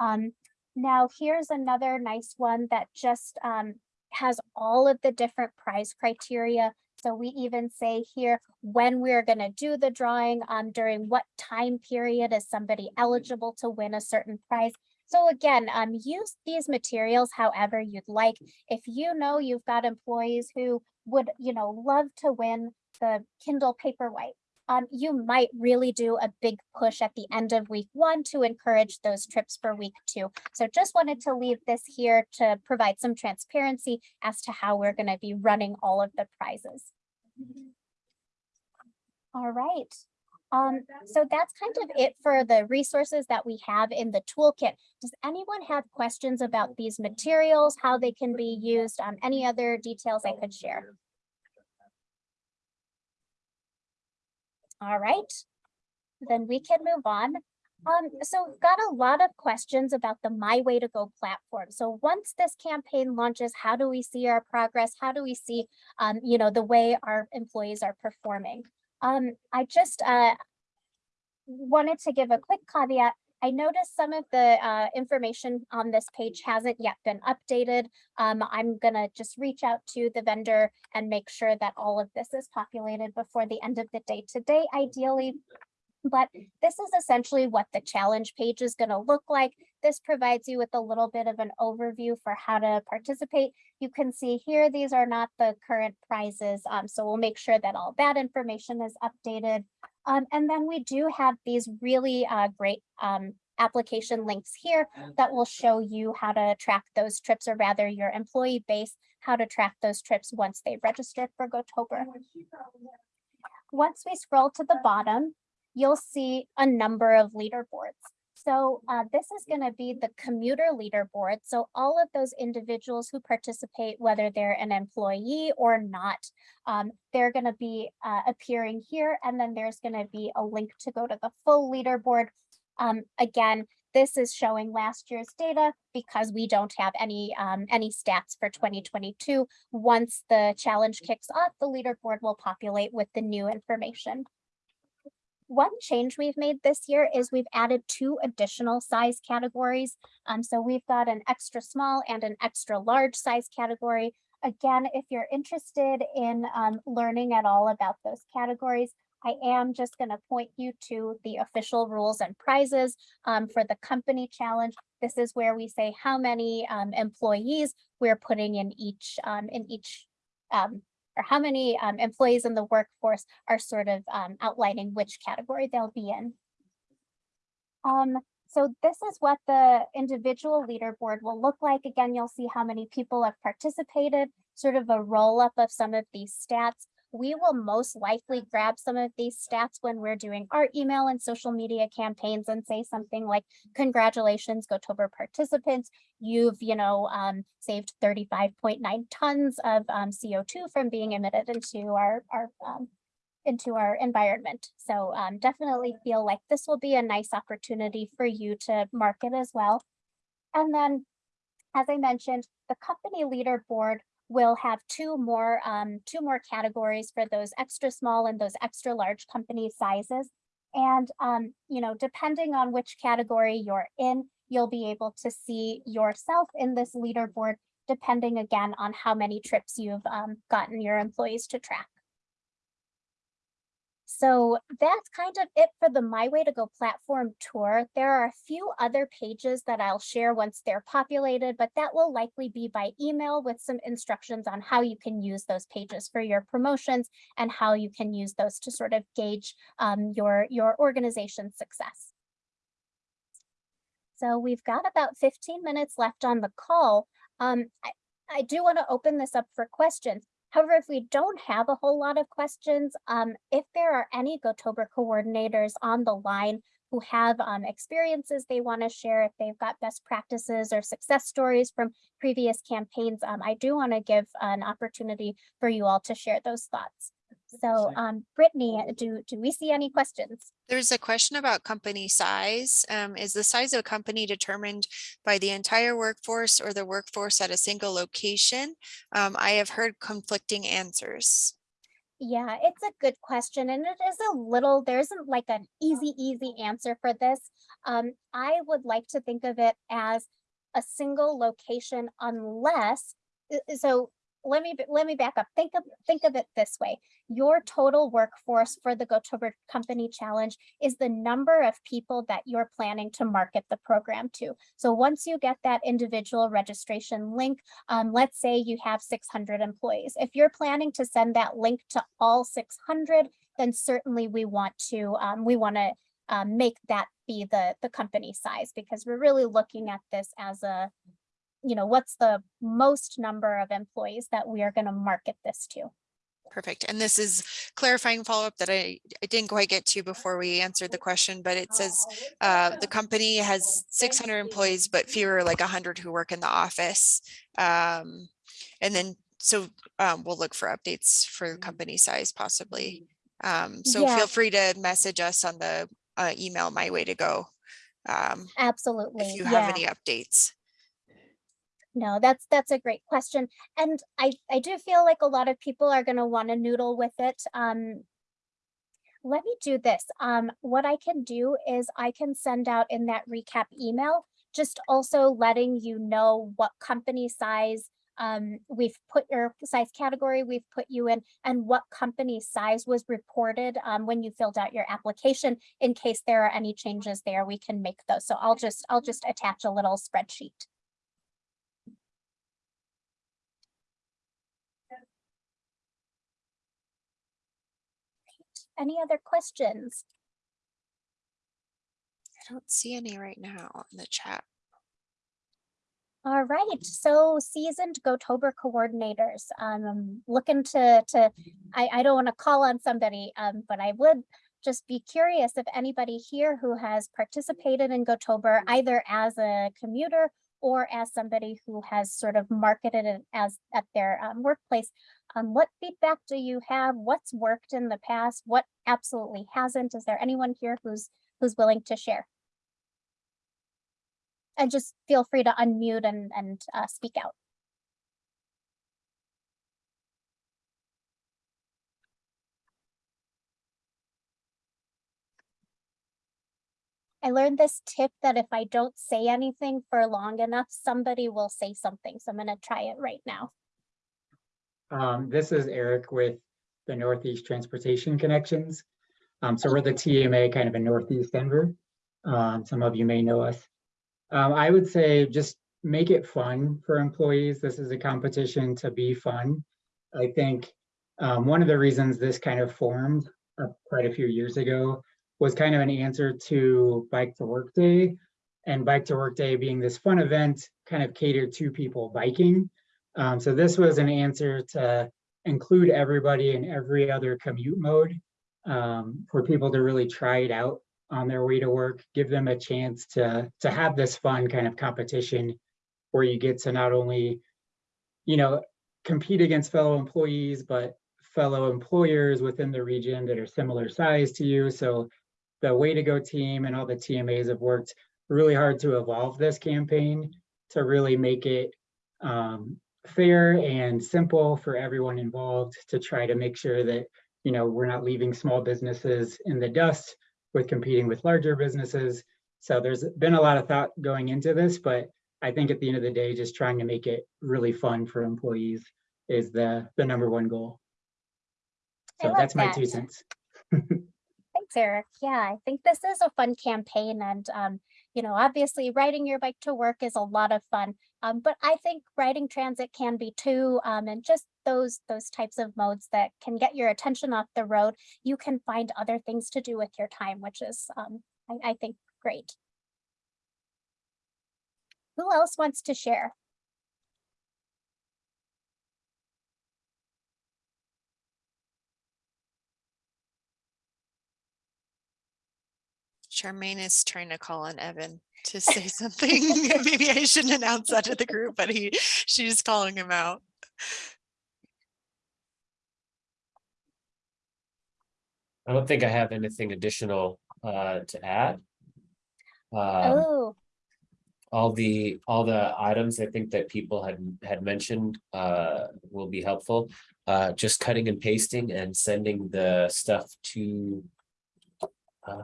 Um, now, here's another nice one that just um, has all of the different prize criteria. So we even say here when we're going to do the drawing, um, during what time period is somebody eligible to win a certain prize. So again, um, use these materials however you'd like. If you know you've got employees who would, you know, love to win the Kindle Paperwhite, um, you might really do a big push at the end of week one to encourage those trips for week two. So just wanted to leave this here to provide some transparency as to how we're going to be running all of the prizes. All right. Um, so that's kind of it for the resources that we have in the toolkit. Does anyone have questions about these materials, how they can be used, um, any other details I could share? All right, then we can move on. Um, so we've got a lot of questions about the My Way to Go platform. So once this campaign launches, how do we see our progress? How do we see, um, you know, the way our employees are performing? Um, I just uh, wanted to give a quick caveat. I noticed some of the uh, information on this page hasn't yet been updated. Um, I'm gonna just reach out to the vendor and make sure that all of this is populated before the end of the day today, ideally. But this is essentially what the challenge page is gonna look like. This provides you with a little bit of an overview for how to participate. You can see here, these are not the current prizes. Um, so we'll make sure that all that information is updated. Um, and then we do have these really uh, great um, application links here that will show you how to track those trips or rather your employee base, how to track those trips once they register for GoTober. Once we scroll to the bottom, you'll see a number of leaderboards. So uh, this is going to be the commuter leaderboard. So all of those individuals who participate, whether they're an employee or not, um, they're going to be uh, appearing here. And then there's going to be a link to go to the full leaderboard. Um, again, this is showing last year's data because we don't have any um, any stats for 2022. Once the challenge kicks off, the leaderboard will populate with the new information. One change we've made this year is we've added two additional size categories. Um, so we've got an extra small and an extra large size category. Again, if you're interested in um, learning at all about those categories, I am just going to point you to the official rules and prizes um, for the company challenge. This is where we say how many um, employees we're putting in each um, in each um, or how many um, employees in the workforce are sort of um, outlining which category they'll be in. Um, so this is what the individual leaderboard will look like. Again, you'll see how many people have participated, sort of a roll up of some of these stats. We will most likely grab some of these stats when we're doing our email and social media campaigns and say something like, congratulations, GoTober participants. You've, you know, um, saved 35.9 tons of um, CO2 from being emitted into our, our um, into our environment. So um, definitely feel like this will be a nice opportunity for you to market as well. And then, as I mentioned, the company leaderboard will have two more um, two more categories for those extra small and those extra large company sizes. And um, you know, depending on which category you're in, you'll be able to see yourself in this leaderboard, depending again on how many trips you've um, gotten your employees to track. So that's kind of it for the My Way to Go platform tour. There are a few other pages that I'll share once they're populated, but that will likely be by email with some instructions on how you can use those pages for your promotions and how you can use those to sort of gauge um, your, your organization's success. So we've got about 15 minutes left on the call. Um, I, I do want to open this up for questions. However, if we don't have a whole lot of questions, um, if there are any GoTober coordinators on the line who have um, experiences they want to share, if they've got best practices or success stories from previous campaigns, um, I do want to give an opportunity for you all to share those thoughts. So um, Brittany, do, do we see any questions? There's a question about company size. Um, is the size of a company determined by the entire workforce or the workforce at a single location? Um, I have heard conflicting answers. Yeah, it's a good question and it is a little, there isn't like an easy, easy answer for this. Um, I would like to think of it as a single location unless, uh, so let me, let me back up. Think of, think of it this way. Your total workforce for the GoTober Company Challenge is the number of people that you're planning to market the program to. So once you get that individual registration link, um, let's say you have 600 employees. If you're planning to send that link to all 600, then certainly we want to, um, we want to um, make that be the, the company size because we're really looking at this as a, you know, what's the most number of employees that we are going to market this to. Perfect. And this is clarifying follow-up that I, I didn't quite get to before we answered the question, but it says uh, the company has 600 employees, but fewer like 100 who work in the office. Um, and then so um, we'll look for updates for company size possibly. Um, so Yeah. feel free to message us on the uh, email my way to go um, Absolutely. if you yeah. have any updates. No, that's that's a great question. And I, I do feel like a lot of people are gonna want to noodle with it. Um, let me do this. Um, what I can do is I can send out in that recap email, just also letting you know what company size um, we've put your size category we've put you in and what company size was reported um, when you filled out your application in case there are any changes there we can make those so i'll just i'll just attach a little spreadsheet Any other questions? I don't see any right now in the chat. All right, so seasoned Gotober coordinators, um, I'm looking to, to, I, I don't want to call on somebody, um, but I would just be curious if anybody here who has participated in Gotober either as a commuter or as somebody who has sort of marketed it as at their um, workplace. Um, what feedback do you have? What's worked in the past? What absolutely hasn't? Is there anyone here who's, who's willing to share? And just feel free to unmute and, and uh, speak out. I learned this tip that if I don't say anything for long enough, somebody will say something. So I'm gonna try it right now. Um, this is Eric with the Northeast Transportation Connections. Um, so we're the TMA kind of in Northeast Denver. Um, some of you may know us. Um, I would say just make it fun for employees. This is a competition to be fun. I think um, one of the reasons this kind of formed uh, quite a few years ago was kind of an answer to Bike to Work Day. And Bike to Work Day being this fun event kind of catered to people biking. Um, so this was an answer to include everybody in every other commute mode um, for people to really try it out on their way to work, give them a chance to, to have this fun kind of competition where you get to not only, you know, compete against fellow employees, but fellow employers within the region that are similar size to you. So the Way to Go team and all the TMAs have worked really hard to evolve this campaign to really make it um, fair and simple for everyone involved to try to make sure that, you know, we're not leaving small businesses in the dust with competing with larger businesses. So there's been a lot of thought going into this, but I think at the end of the day, just trying to make it really fun for employees is the, the number one goal. So that's my two cents. Thanks, Eric. Yeah, I think this is a fun campaign and, um, you know, obviously riding your bike to work is a lot of fun. Um, but I think riding transit can be too, um, and just those, those types of modes that can get your attention off the road. You can find other things to do with your time, which is, um, I, I think, great. Who else wants to share? Charmaine is trying to call on Evan to say something. Maybe I shouldn't announce that to the group, but he, she's calling him out. I don't think I have anything additional uh to add. Um, Oh, all the, all the items I think that people had had mentioned uh will be helpful. Uh, just cutting and pasting and sending the stuff to uh,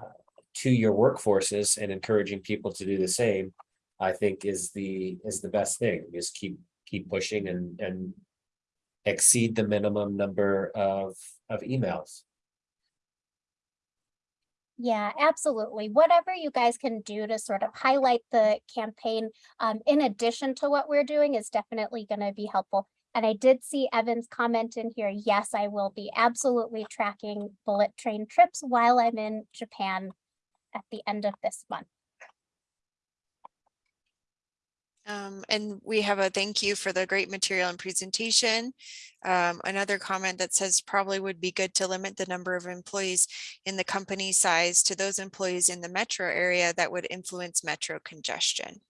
to your workforces and encouraging people to do the same, I think is the, is the best thing. Just keep, keep pushing and, and exceed the minimum number of, of emails. Yeah, absolutely. Whatever you guys can do to sort of highlight the campaign, um, in addition to what we're doing is definitely going to be helpful. And I did see Evan's comment in here. Yes, I will be absolutely tracking bullet train trips while I'm in Japan at the end of this month. Um, and we have a thank you for the great material and presentation. Um, another comment that says probably would be good to limit the number of employees in the company size to those employees in the metro area that would influence metro congestion.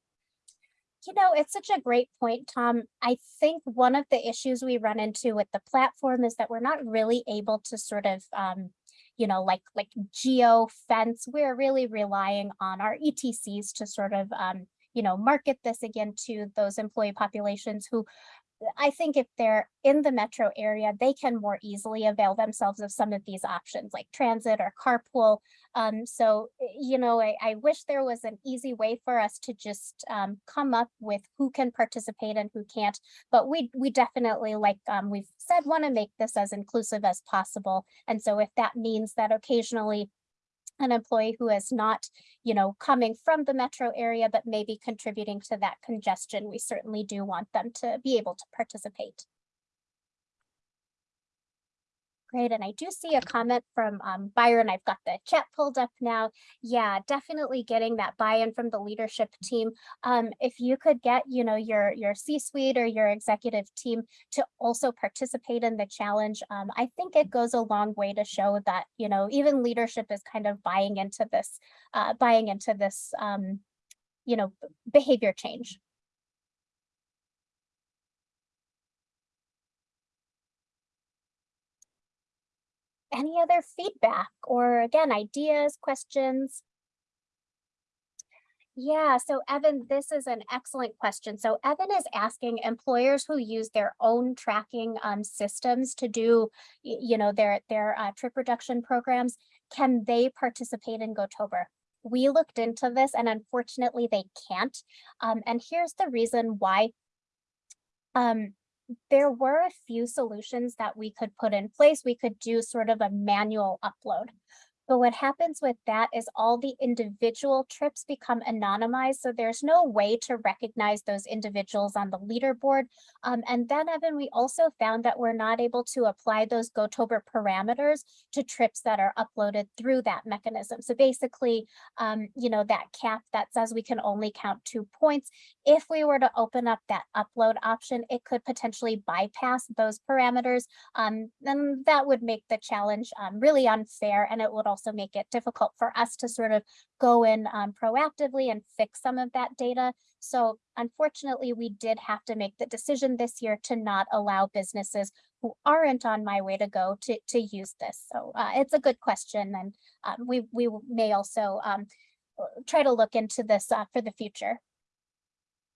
You know, it's such a great point, Tom. I think one of the issues we run into with the platform is that we're not really able to sort of, um, you know, like like geo fence. We're really relying on our ETCs to sort of, um, you know, market this again to those employee populations who I think if they're in the metro area, they can more easily avail themselves of some of these options like transit or carpool. Um, so, eh, you know, I, I wish there was an easy way for us to just um, come up with who can participate and who can't. But we we definitely, like um, we've said, want to make this as inclusive as possible. And so if that means that occasionally an employee who is not, you know, coming from the metro area, but maybe contributing to that congestion, we certainly do want them to be able to participate. Great, and I do see a comment from um, Byron. I've got the chat pulled up now. Yeah, definitely getting that buy-in from the leadership team. Um, if you could get, you know, your your C-suite or your executive team to also participate in the challenge, um, I think it goes a long way to show that, you know, even leadership is kind of buying into this, uh, buying into this, um, you know, behavior change. Any other feedback or again, ideas, questions? Yeah, so Evan, this is an excellent question. So Evan is asking employers who use their own tracking um, systems to do, you know, their their uh, trip reduction programs, can they participate in GoTober? We looked into this and unfortunately they can't. Um, and here's the reason why. Um, there were a few solutions that we could put in place. We could do sort of a manual upload. But what happens with that is all the individual trips become anonymized. So there's no way to recognize those individuals on the leaderboard. Um, and then Evan, we also found that we're not able to apply those GoTober parameters to trips that are uploaded through that mechanism. So basically, um, you know, that cap that says we can only count two points. If we were to open up that upload option, it could potentially bypass those parameters. Um, then that would make the challenge um, really unfair and it would also make it difficult for us to sort of go in um, proactively and fix some of that data. So unfortunately, we did have to make the decision this year to not allow businesses who aren't on my way to go to, to use this. So uh, it's a good question and um, we, we may also um, try to look into this uh, for the future.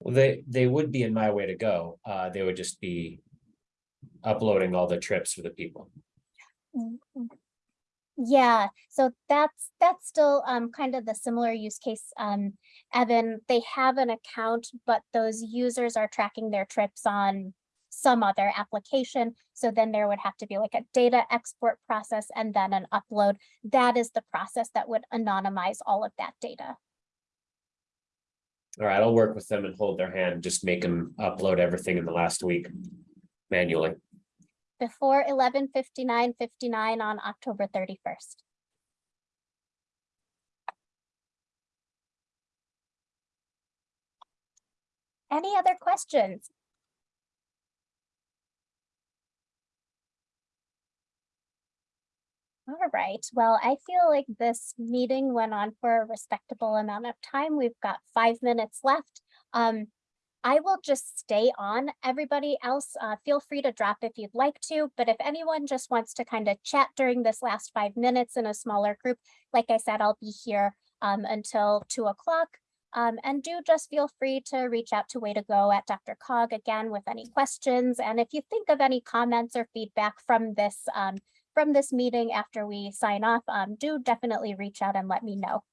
Well, they, they would be in my way to go. Uh, they would just be uploading all the trips for the people. Yeah, so that's, that's still um kind of the similar use case. Um, Evan, they have an account, but those users are tracking their trips on some other application. So then there would have to be like a data export process and then an upload. That is the process that would anonymize all of that data. All right, I'll work with them and hold their hand, just make them upload everything in the last week manually. Before eleven fifty-nine fifty-nine on October thirty-first. Any other questions? All right, well, I feel like this meeting went on for a respectable amount of time. We've got five minutes left. Um, I will just stay on. Everybody else, uh, feel free to drop if you'd like to, but if anyone just wants to kind of chat during this last five minutes in a smaller group, like I said, I'll be here um, until two o'clock. Um, and do just feel free to reach out to Way to Go at DRCOG again with any questions. And if you think of any comments or feedback from this um, from this meeting after we sign off, um, do definitely reach out and let me know.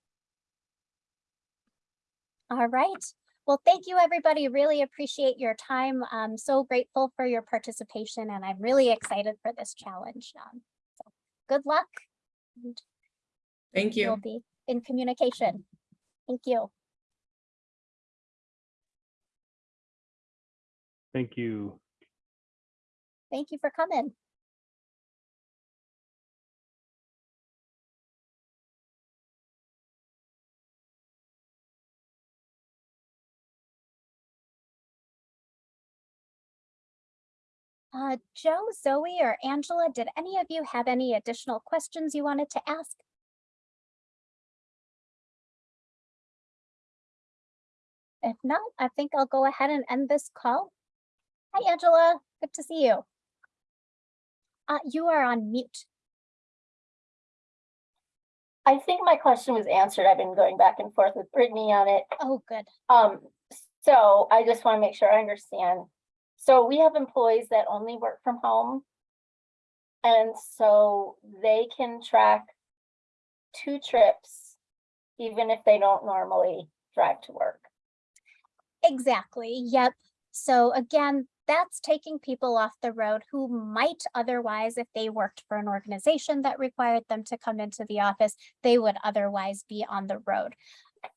All right. Well, thank you, everybody. Really appreciate your time. I'm so grateful for your participation and I'm really excited for this challenge. Um, so good luck. and Thank We'll be in communication. Thank you. Thank you. Thank you for coming. Uh, Joe, Zoe, or Angela, did any of you have any additional questions you wanted to ask? If not, I think I'll go ahead and end this call. Hi, Angela. Good to see you. Uh, you are on mute. I think my question was answered. I've been going back and forth with Brittany on it. Oh, good. Um, so I just want to make sure I understand. So we have employees that only work from home. And so they can track two trips, even if they don't normally drive to work. Exactly. Yep. So again, that's taking people off the road who might otherwise, if they worked for an organization that required them to come into the office, they would otherwise be on the road.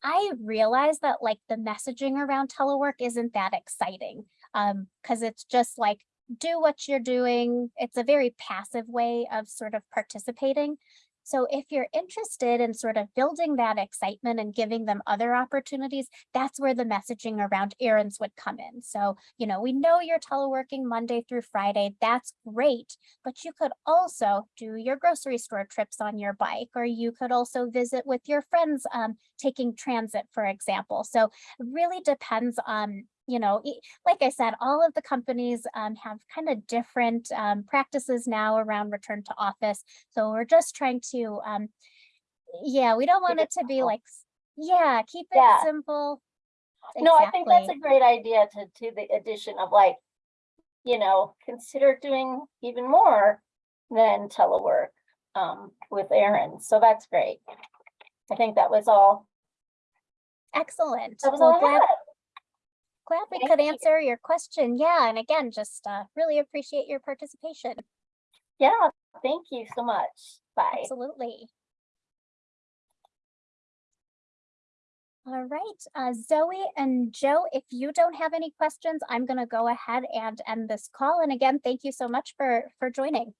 I realize that like the messaging around telework isn't that exciting. Um, because it's just like do what you're doing. It's a very passive way of sort of participating. So if you're interested in sort of building that excitement and giving them other opportunities, that's where the messaging around errands would come in. So, you know, we know you're teleworking Monday through Friday. That's great. But you could also do your grocery store trips on your bike, or you could also visit with your friends um, taking transit, for example. So it really depends on you know, like I said, all of the companies um, have kind of different um, practices now around return to office. So we're just trying to, um, yeah, we don't want it to be like, yeah, keep it Yeah. simple. No, I think that's a great idea to, to the addition of like, you know, consider doing even more than telework um, with errands. So that's great. I think that was all, Excellent. that was Well, all I had. Glad we Thank could you. answer your question. Yeah, and again, just uh, really appreciate your participation. Yeah, thank you so much. Bye. Absolutely. All right, uh, Zoe and Joe, if you don't have any questions, I'm gonna go ahead and end this call. And again, thank you so much for, for joining.